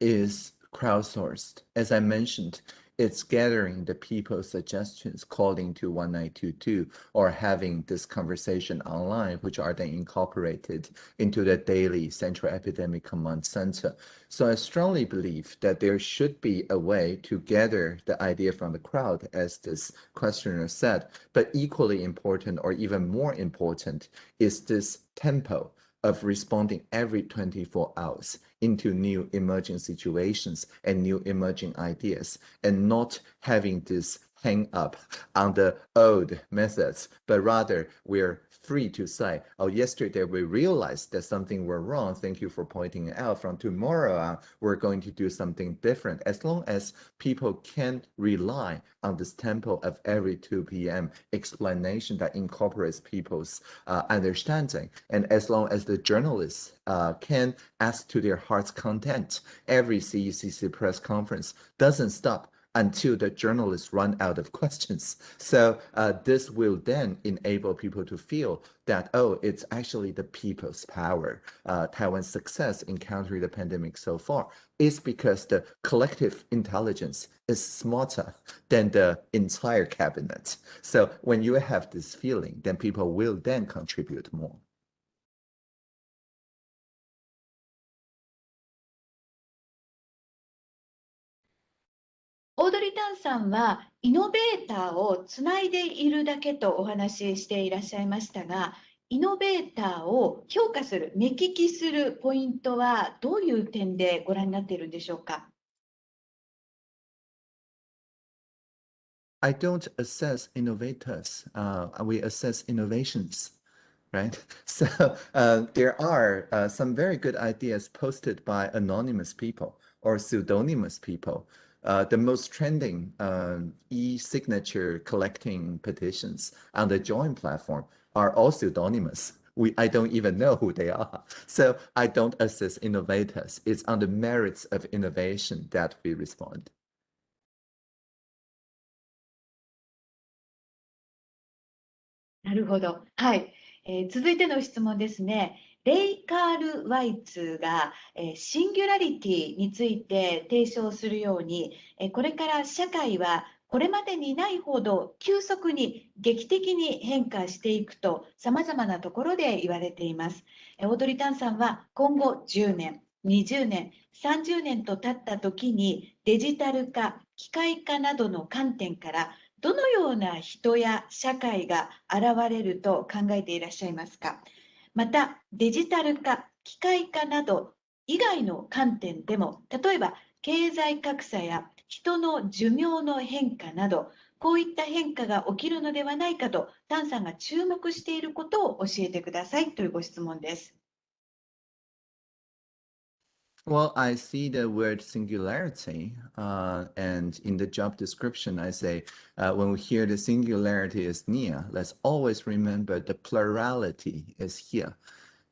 is crowdsourced. As I mentioned, it's gathering the people's suggestions, calling to 1922, or having this conversation online, which are then incorporated into the daily Central Epidemic Command Center. So I strongly believe that there should be a way to gather the idea from the crowd, as this questioner said, but equally important or even more important is this tempo of responding every 24 hours into new emerging situations and new emerging ideas and not having this hang up on the old methods, but rather we're free to say, oh, yesterday we realized that something went wrong. Thank you for pointing out. From tomorrow on, we're going to do something different. As long as people can rely on this tempo of every 2 p.m. explanation that incorporates people's uh, understanding, and as long as the journalists uh, can ask to their heart's content, every CECC press conference doesn't stop until the journalists run out of questions. So uh, this will then enable people to feel that, oh, it's actually the people's power. Uh, Taiwan's success in countering the pandemic so far is because the collective intelligence is smarter than the entire cabinet. So when you have this feeling, then people will then contribute more. さんはイノベーターをつないでいるだけとお話ししていらっしゃいましたが、イノベーターを評価する、目利きするポイントはどういう点でご覧になっているんでしょうか。I don't assess innovators. Uh, we assess innovations, right? So uh, there are uh, some very good ideas posted by anonymous people or pseudonymous people. Uh, the most trending uh, e-signature collecting petitions on the Join platform are all pseudonymous. We, I don't even know who they are. So I don't assess innovators. It's on the merits of innovation that we respond. なるほど。はい。えー、続いての質問ですね。 レイ・カール・ワイツが、え、シンギュラリティについて提唱するように、え、これから社会はこれまでにないほど急速に劇的に変化していくと様々なところで言われています。オードリー・タンさんは今後10年、20年、30年と経った時にデジタル化、機械化などの観点からどのような人や社会が現れると考えていらっしゃいますか？またデジタル化、機械化など以外の観点でも、例えば経済格差や人の寿命の変化など、こういった変化が起きるのではないかと、タンさんが注目していることを教えてくださいというご質問です。Well, I see the word singularity, uh, and in the job description, I say, uh, when we hear the singularity is near, let's always remember the plurality is here.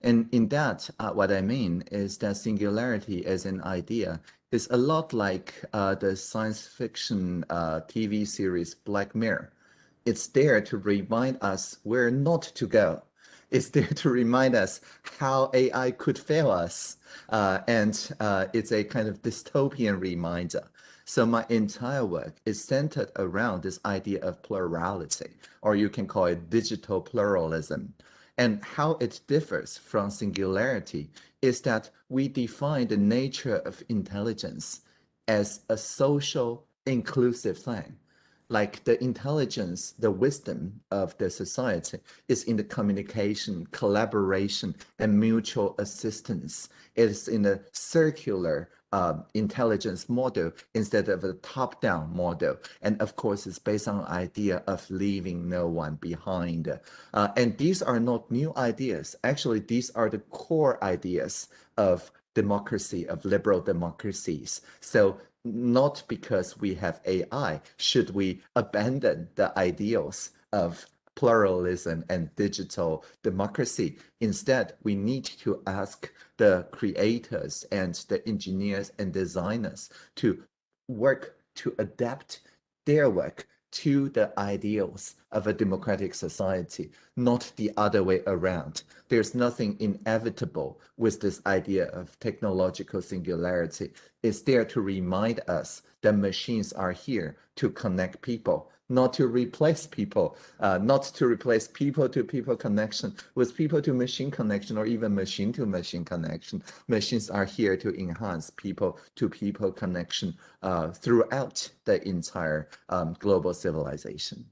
And in that, uh, what I mean is that singularity as an idea is a lot like uh, the science fiction uh, TV series Black Mirror. It's there to remind us where not to go is there to remind us how AI could fail us. Uh, and uh, it's a kind of dystopian reminder. So my entire work is centered around this idea of plurality, or you can call it digital pluralism. And how it differs from singularity is that we define the nature of intelligence as a social inclusive thing like the intelligence, the wisdom of the society is in the communication, collaboration, and mutual assistance. It is in a circular uh, intelligence model instead of a top-down model. And of course, it's based on the idea of leaving no one behind. Uh, and these are not new ideas. Actually, these are the core ideas of democracy, of liberal democracies. So not because we have AI should we abandon the ideals of pluralism and digital democracy. Instead, we need to ask the creators and the engineers and designers to work to adapt their work to the ideals of a democratic society, not the other way around. There's nothing inevitable with this idea of technological singularity. It's there to remind us that machines are here to connect people, not to replace people, uh, not to replace people to people connection with people to machine connection or even machine to machine connection. Machines are here to enhance people to people connection uh, throughout the entire um, global civilization.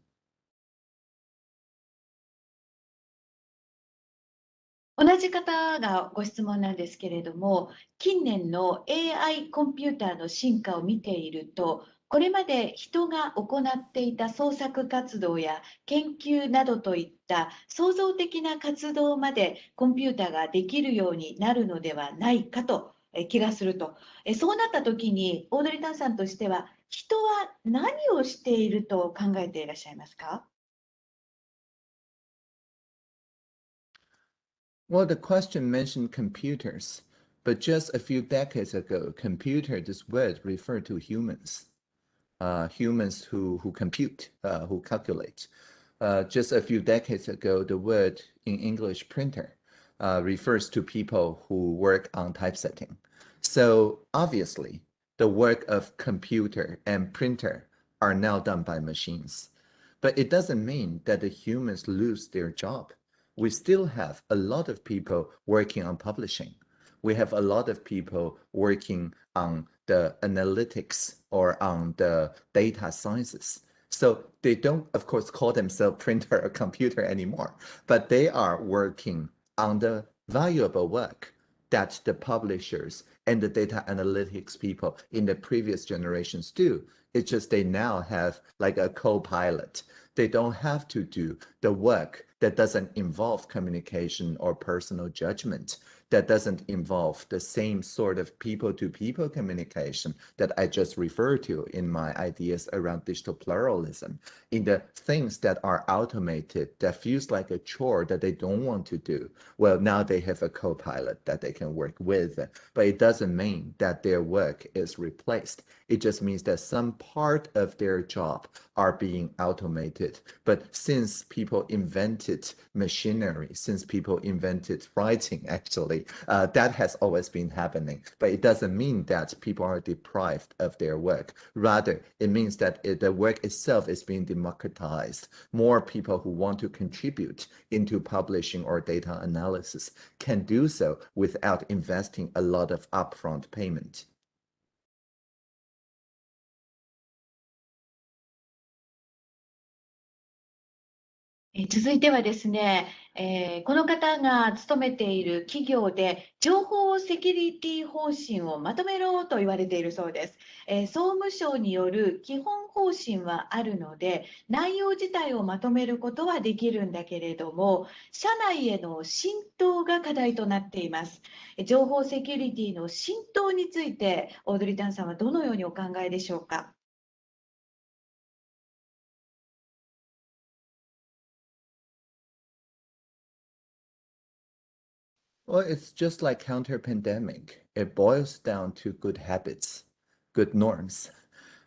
同じ方がご質問なんですけれども、近年の AI コンピューターの進化を見ていると、 これまで人が行っていた創作活動や研究などといった創造的な活動までコンピューターができるようになるのではないかと気がすると。そうなった時に、オードリー・タンさんとしては、人は何をしていると考えていらっしゃいますか？Well, the question mentioned computers, but just a few decades ago, computer, this word referred to humans, uh, humans who, who compute, uh, who calculate. Uh, just a few decades ago, the word in English printer uh, refers to people who work on typesetting. So obviously, the work of computer and printer are now done by machines. But it doesn't mean that the humans lose their job we still have a lot of people working on publishing. We have a lot of people working on the analytics or on the data sciences. So they don't, of course, call themselves printer or computer anymore, but they are working on the valuable work that the publishers and the data analytics people in the previous generations do. It's just they now have like a co-pilot. They don't have to do the work that doesn't involve communication or personal judgment, that doesn't involve the same sort of people-to-people communication that I just referred to in my ideas around digital pluralism, in the things that are automated, that feels like a chore that they don't want to do. Well, now they have a co-pilot that they can work with, but it doesn't mean that their work is replaced. It just means that some part of their job are being automated. But since people invented machinery, since people invented writing, actually, uh, that has always been happening. But it doesn't mean that people are deprived of their work. Rather, it means that it, the work itself is being democratized. More people who want to contribute into publishing or data analysis can do so without investing a lot of upfront payment. 続いてはですね、えー、この方が勤めている企業で情報セキュリティ方針をまとめろと言われているそうです、えー、総務省による基本方針はあるので内容自体をまとめることはできるんだけれども社内への浸透が課題となっています。情報セキュリティの浸透についてオードリー・タンさんはどのようにお考えでしょうか？Well, it's just like counter pandemic. It boils down to good habits, good norms.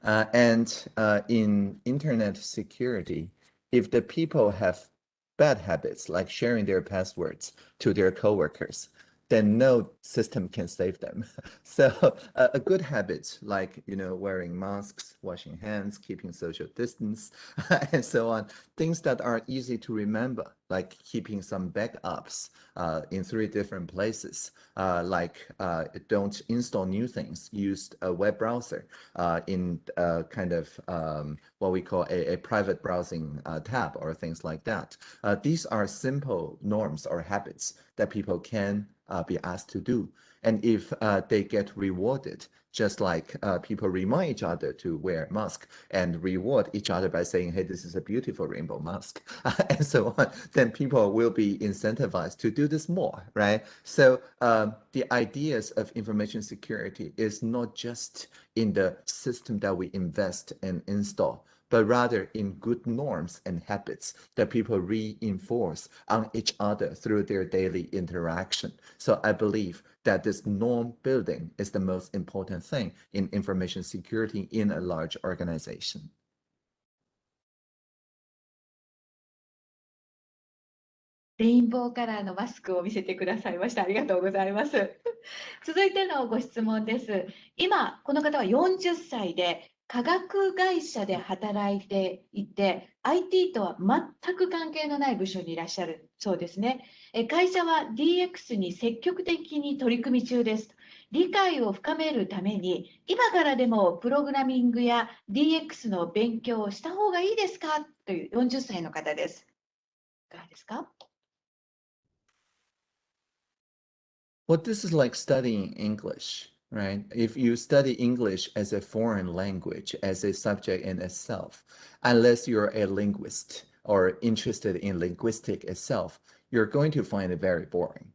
Uh, and uh, in internet security, if the people have bad habits, like sharing their passwords to their coworkers, then no system can save them. So uh, a good habit like, you know, wearing masks, washing hands, keeping social distance, and so on, things that are easy to remember, like keeping some backups uh, in three different places, uh, like uh, don't install new things, use a web browser uh, in uh, kind of um, what we call a, a private browsing tab or things like that. these are simple norms or habits that people can uh, be asked to do. And if uh, they get rewarded, just like uh, people remind each other to wear mask and reward each other by saying, hey, this is a beautiful rainbow mask, and so on, then people will be incentivized to do this more, right? So um, the ideas of information security is not just in the system that we invest and install, but rather in good norms and habits that people reinforce on each other through their daily interaction. So I believe that this norm building is the most important thing in information security in a large organization. レインボーカラーのマスクを見せてくださいました。ありがとうございます。続いてのご質問です。今、この方は40歳で、化学会社で働いていて、IT とは全く関係のない部署にいらっしゃるそうですね。え会社は DX に積極的に取り組み中です。理解を深めるために、今からでもプログラミングや DX の勉強をした方がいいですか？という40歳の方です。いかがですか？Well, this is like studying English, right? If you study English as a foreign language, as a subject in itself, unless you're a linguist or interested in linguistic itself, you're going to find it very boring.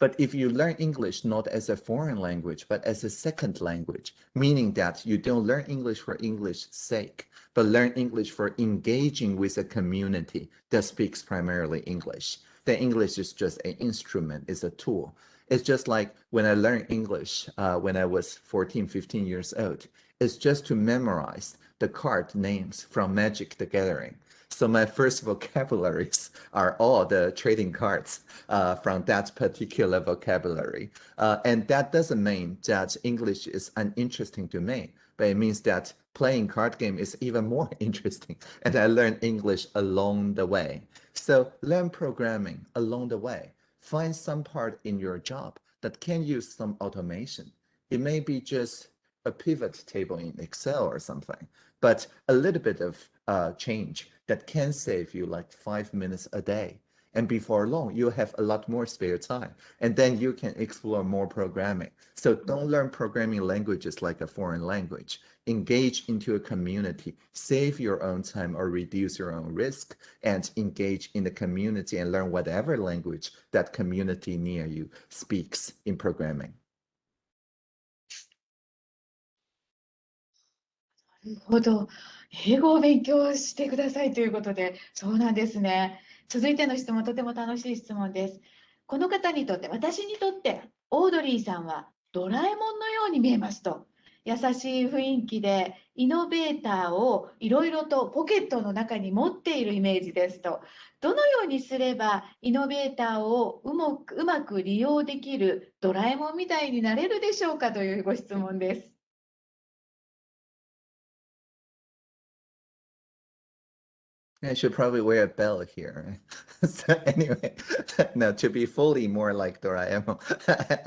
But if you learn English not as a foreign language, but as a second language, meaning that you don't learn English for English's sake, but learn English for engaging with a community that speaks primarily English, then English is just an instrument, it's a tool. It's just like when I learned English uh, when I was 14, 15 years old. It's just to memorize the card names from Magic the Gathering. So my first vocabularies are all the trading cards uh, from that particular vocabulary. Uh, and that doesn't mean that English is uninteresting to me, but it means that playing card game is even more interesting. And I learned English along the way. So learn programming along the way find some part in your job that can use some automation. It may be just a pivot table in Excel or something, but a little bit of uh, change that can save you like five minutes a day. And before long, you'll have a lot more spare time. And then you can explore more programming. So don't learn programming languages like a foreign language. Engage into a community, save your own time or reduce your own risk, and engage in the community and learn whatever language that community near you speaks in programming. なるほど。英語を勉強してくださいということで、そうなんですね。 続いての質問、とても楽しい質問です。この方にとって、私にとって、オードリーさんはドラえもんのように見えますと。優しい雰囲気で、イノベーターをいろいろとポケットの中に持っているイメージですと。どのようにすれば、イノベーターをうまくうまく利用できるドラえもんみたいになれるでしょうかというご質問です。I should probably wear a bell here. so anyway, now to be fully more like Doraemon,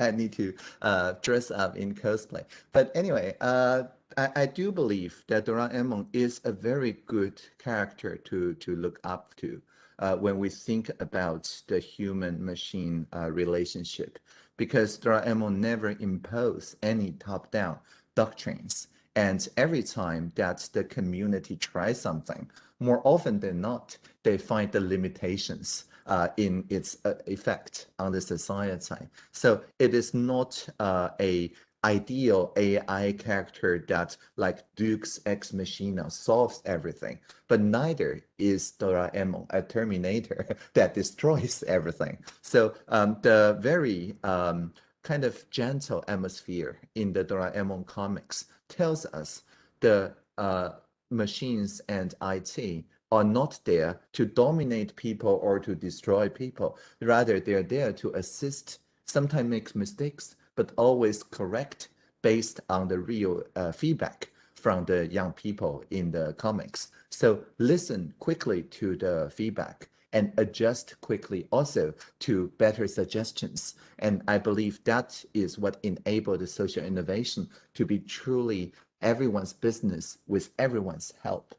I need to uh, dress up in cosplay. But anyway, uh, I, I do believe that Doraemon is a very good character to to look up to uh, when we think about the human-machine uh, relationship, because Doraemon never impose any top-down doctrines. And every time that the community tries something, more often than not, they find the limitations uh, in its uh, effect on the society. So it is not uh, a ideal AI character that like Deus Ex Machina solves everything, but neither is Doraemon a Terminator that destroys everything. So um, the very um, kind of gentle atmosphere in the Doraemon comics tells us the uh, machines and IT are not there to dominate people or to destroy people. Rather, they're there to assist, sometimes make mistakes, but always correct based on the real uh, feedback from the young people in the comics. So listen quickly to the feedback and adjust quickly also to better suggestions. And I believe that is what enabled social innovation to be truly everyone's business with everyone's help.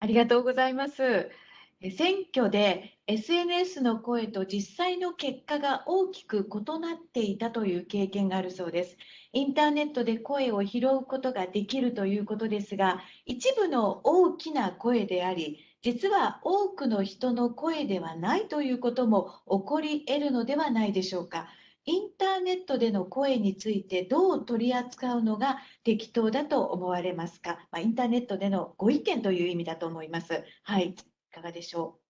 ありがとうございます。選挙で SNS の声と実際の結果が大きく異なっていたという経験があるそうです。インターネットで声を拾うことができるということですが、一部の大きな声であり、実は多くの人の声ではないということも起こり得るのではないでしょうか。インターネットでの声についてどう取り扱うのが適当だと思われますか、まあ、インターネットでのご意見という意味だと思います。はい、いかがでしょう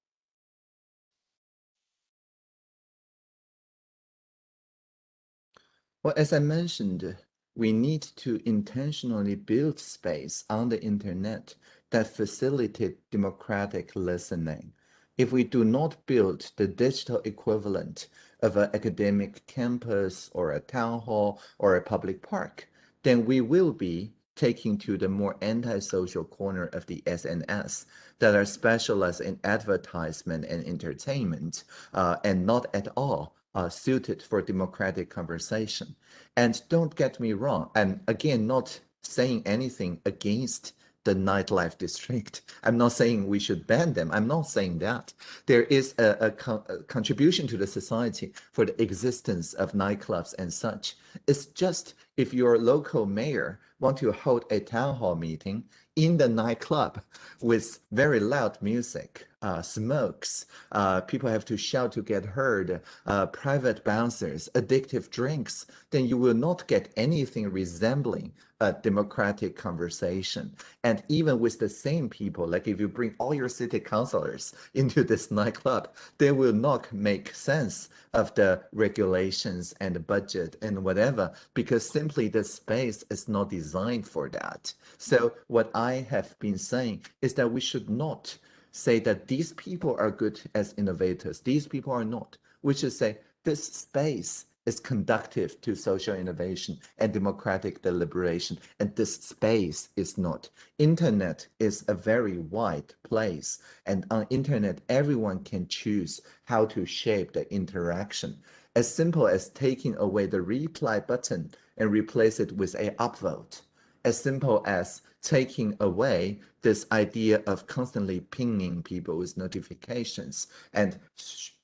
Well, as I mentioned, we need to intentionally build space on the internet that facilitate democratic listening. If we do not build the digital equivalent of an academic campus or a town hall or a public park, then we will be taking to the more antisocial corner of the SNS that are specialized in advertisement and entertainment uh, and not at all uh, suited for democratic conversation. And don't get me wrong, I'm again not saying anything against the nightlife district. I'm not saying we should ban them. I'm not saying that. There is a, a, a, contribution to the society for the existence of nightclubs and such. It's just if your local mayor want to hold a town hall meeting in the nightclub with very loud music, uh, smokes, uh, people have to shout to get heard, uh, private bouncers, addictive drinks, then you will not get anything resembling a democratic conversation. And even with the same people, like if you bring all your city councilors into this nightclub, they will not make sense of the regulations and the budget and whatever, because simply the space is not designed for that. So what I have been saying is that we should not say that these people are good as innovators, these people are not. We should say this space is conductive to social innovation and democratic deliberation, and this space is not. Internet is a very wide place, and on internet, everyone can choose how to shape the interaction. As simple as taking away the reply button and replace it with a upvote as simple as taking away this idea of constantly pinging people with notifications and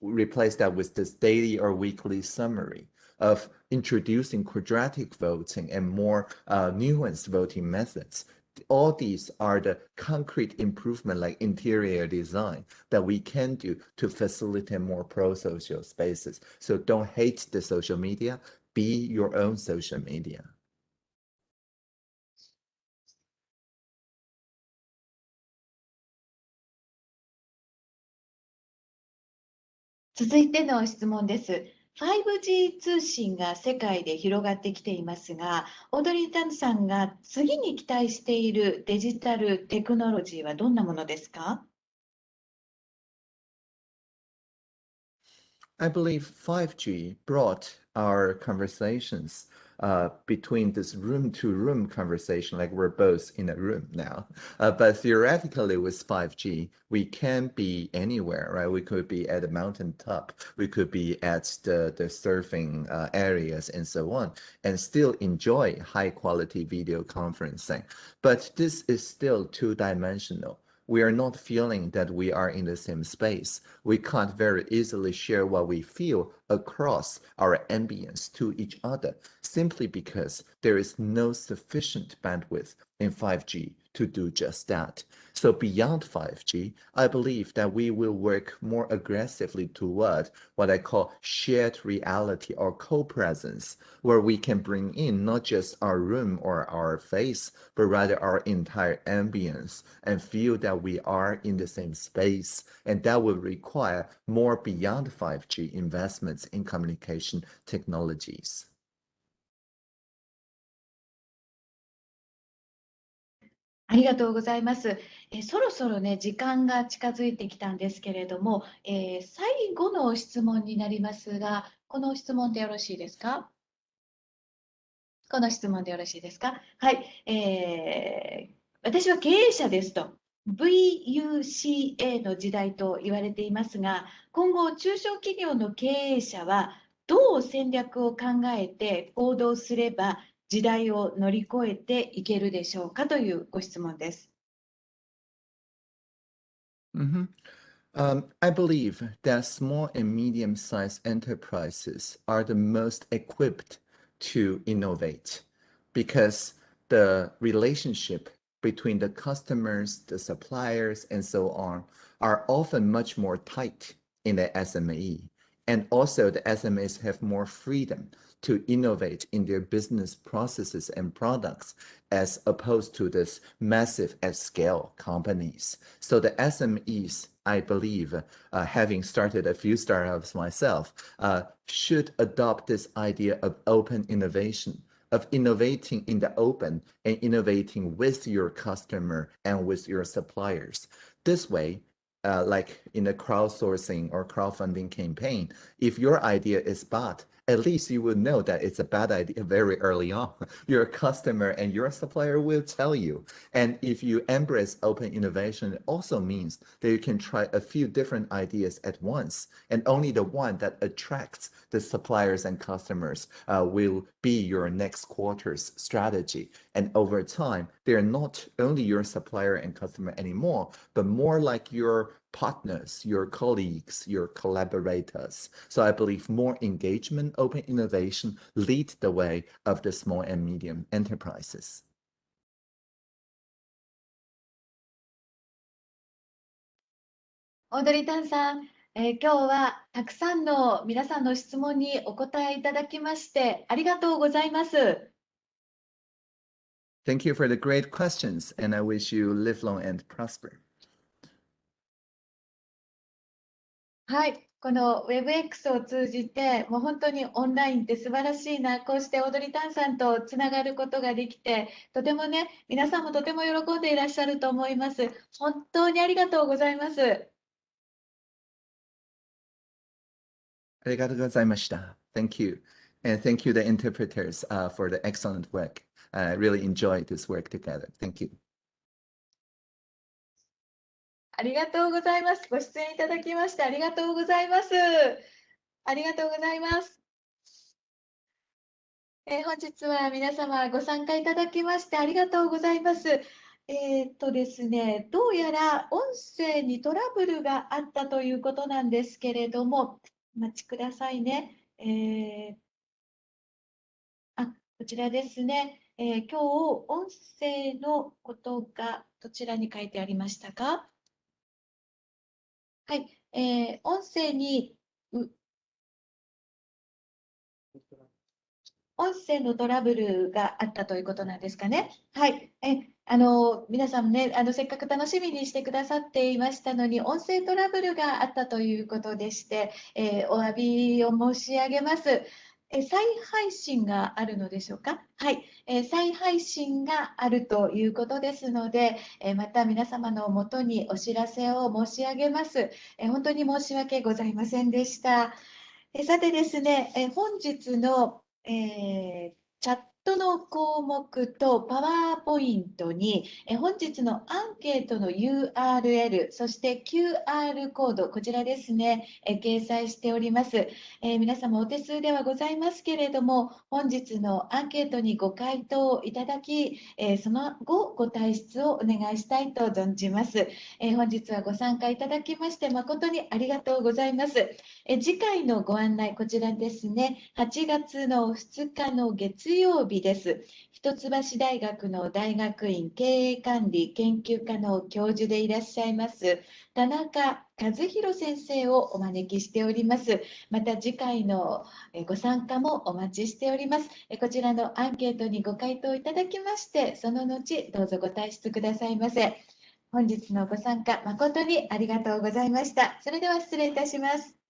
replace that with this daily or weekly summary of introducing quadratic voting and more uh, nuanced voting methods. All these are the concrete improvement like interior design that we can do to facilitate more pro-social spaces. So don't hate the social media, be your own social media. 続いての質問です。 5G 通信が世界で広がってきていますが、オードリー・タンさんが次に期待しているデジタルテクノロジーはどんなものですか？I believe 5G brought our conversations uh, between this room to room conversation, like we're both in a room now. Uh, but theoretically, with 5G, we can be anywhere, right? We could be at a mountaintop, we could be at the, the surfing uh, areas and so on, and still enjoy high quality video conferencing. But this is still two dimensional we are not feeling that we are in the same space. We can't very easily share what we feel across our ambience to each other simply because there is no sufficient bandwidth in 5G to do just that. So beyond 5G, I believe that we will work more aggressively toward what I call shared reality or co-presence, where we can bring in not just our room or our face, but rather our entire ambience and feel that we are in the same space. And that will require more beyond 5G investments in communication technologies. ありがとうございます。えそろそろね、時間が近づいてきたんですけれども、えー、最後の質問になりますが、この質問でよろしいですか？この質問でよろしいですか？はい、えー、私は経営者ですと。VUCA の時代と言われていますが、今後、中小企業の経営者はどう戦略を考えて行動すれば時代を乗り越えていけるでしょうかというご質問です。Mm -hmm. um, I believe that small and medium-sized enterprises are the most equipped to innovate because the relationship between the customers, the suppliers, and so on are often much more tight in the SME. And also the SMEs have more freedom to innovate in their business processes and products as opposed to this massive at scale companies. So the SMEs, I believe, uh, having started a few startups myself, uh, should adopt this idea of open innovation of innovating in the open and innovating with your customer and with your suppliers. This way, uh, like in a crowdsourcing or crowdfunding campaign, if your idea is bad, at least you will know that it's a bad idea very early on. Your customer and your supplier will tell you. And if you embrace open innovation, it also means that you can try a few different ideas at once. And only the one that attracts the suppliers and customers uh, will be your next quarter's strategy. And over time, they're not only your supplier and customer anymore, but more like your partners, your colleagues, your collaborators. So I believe more engagement, open innovation lead the way of the small and medium enterprises. Audrey さん、えー、今日はたくさんの皆さんの質問にお答えいただきましてありがとうございます。Thank you for the great questions and I wish you live long and prosper. はい、この WebX を通じて、もう本当にオンラインって素晴らしいな、こうして踊りたんさんとつながることができて、とてもね、皆さんもとても喜んでいらっしゃると思います。本当にありがとうございます。Arigatou gozaimashita. Thank you. And thank you, the interpreters, uh, for the excellent work. I really enjoyed this work together. Thank you. ありがとうございます。ご出演いただきましてありがとうございます。ありがとうございます。えー本日は皆様ご参加いただきましてありがとうございます。えーっとですね、どうやら音声にトラブルがあったということなんですけれども、お待ちくださいね。えーあ、こちらですね。えー今日音声のことがどちらに書いてありましたか？はい、えー音声に音声のトラブルがあったということなんですかね。はい、えあの皆さんねあの、せっかく楽しみにしてくださっていましたのに、音声トラブルがあったということでして、えーお詫びを申し上げます。え再配信があるのでしょうか？はい、えー再配信があるということですので、えーまた皆様のもとにお知らせを申し上げます。えー本当に申し訳ございませんでした。えーさてですね、えー本日の、えーチャットの項目とパワーポイントに、え本日のアンケートの URL、そして QR コード、こちらですね、え掲載しております。えー皆様お手数ではございますけれども、本日のアンケートにご回答いただき、えーその後ご退出をお願いしたいと存じます。えー本日はご参加いただきまして誠にありがとうございます。え次回のご案内、こちらですね、8月の2日の月曜日です。一橋大学の大学院経営管理研究科の教授でいらっしゃいます田中和弘先生をお招きしております。また次回のえご参加もお待ちしております。えこちらのアンケートにご回答いただきまして、その後どうぞご退出くださいませ。本日のご参加誠にありがとうございました。それでは失礼いたします。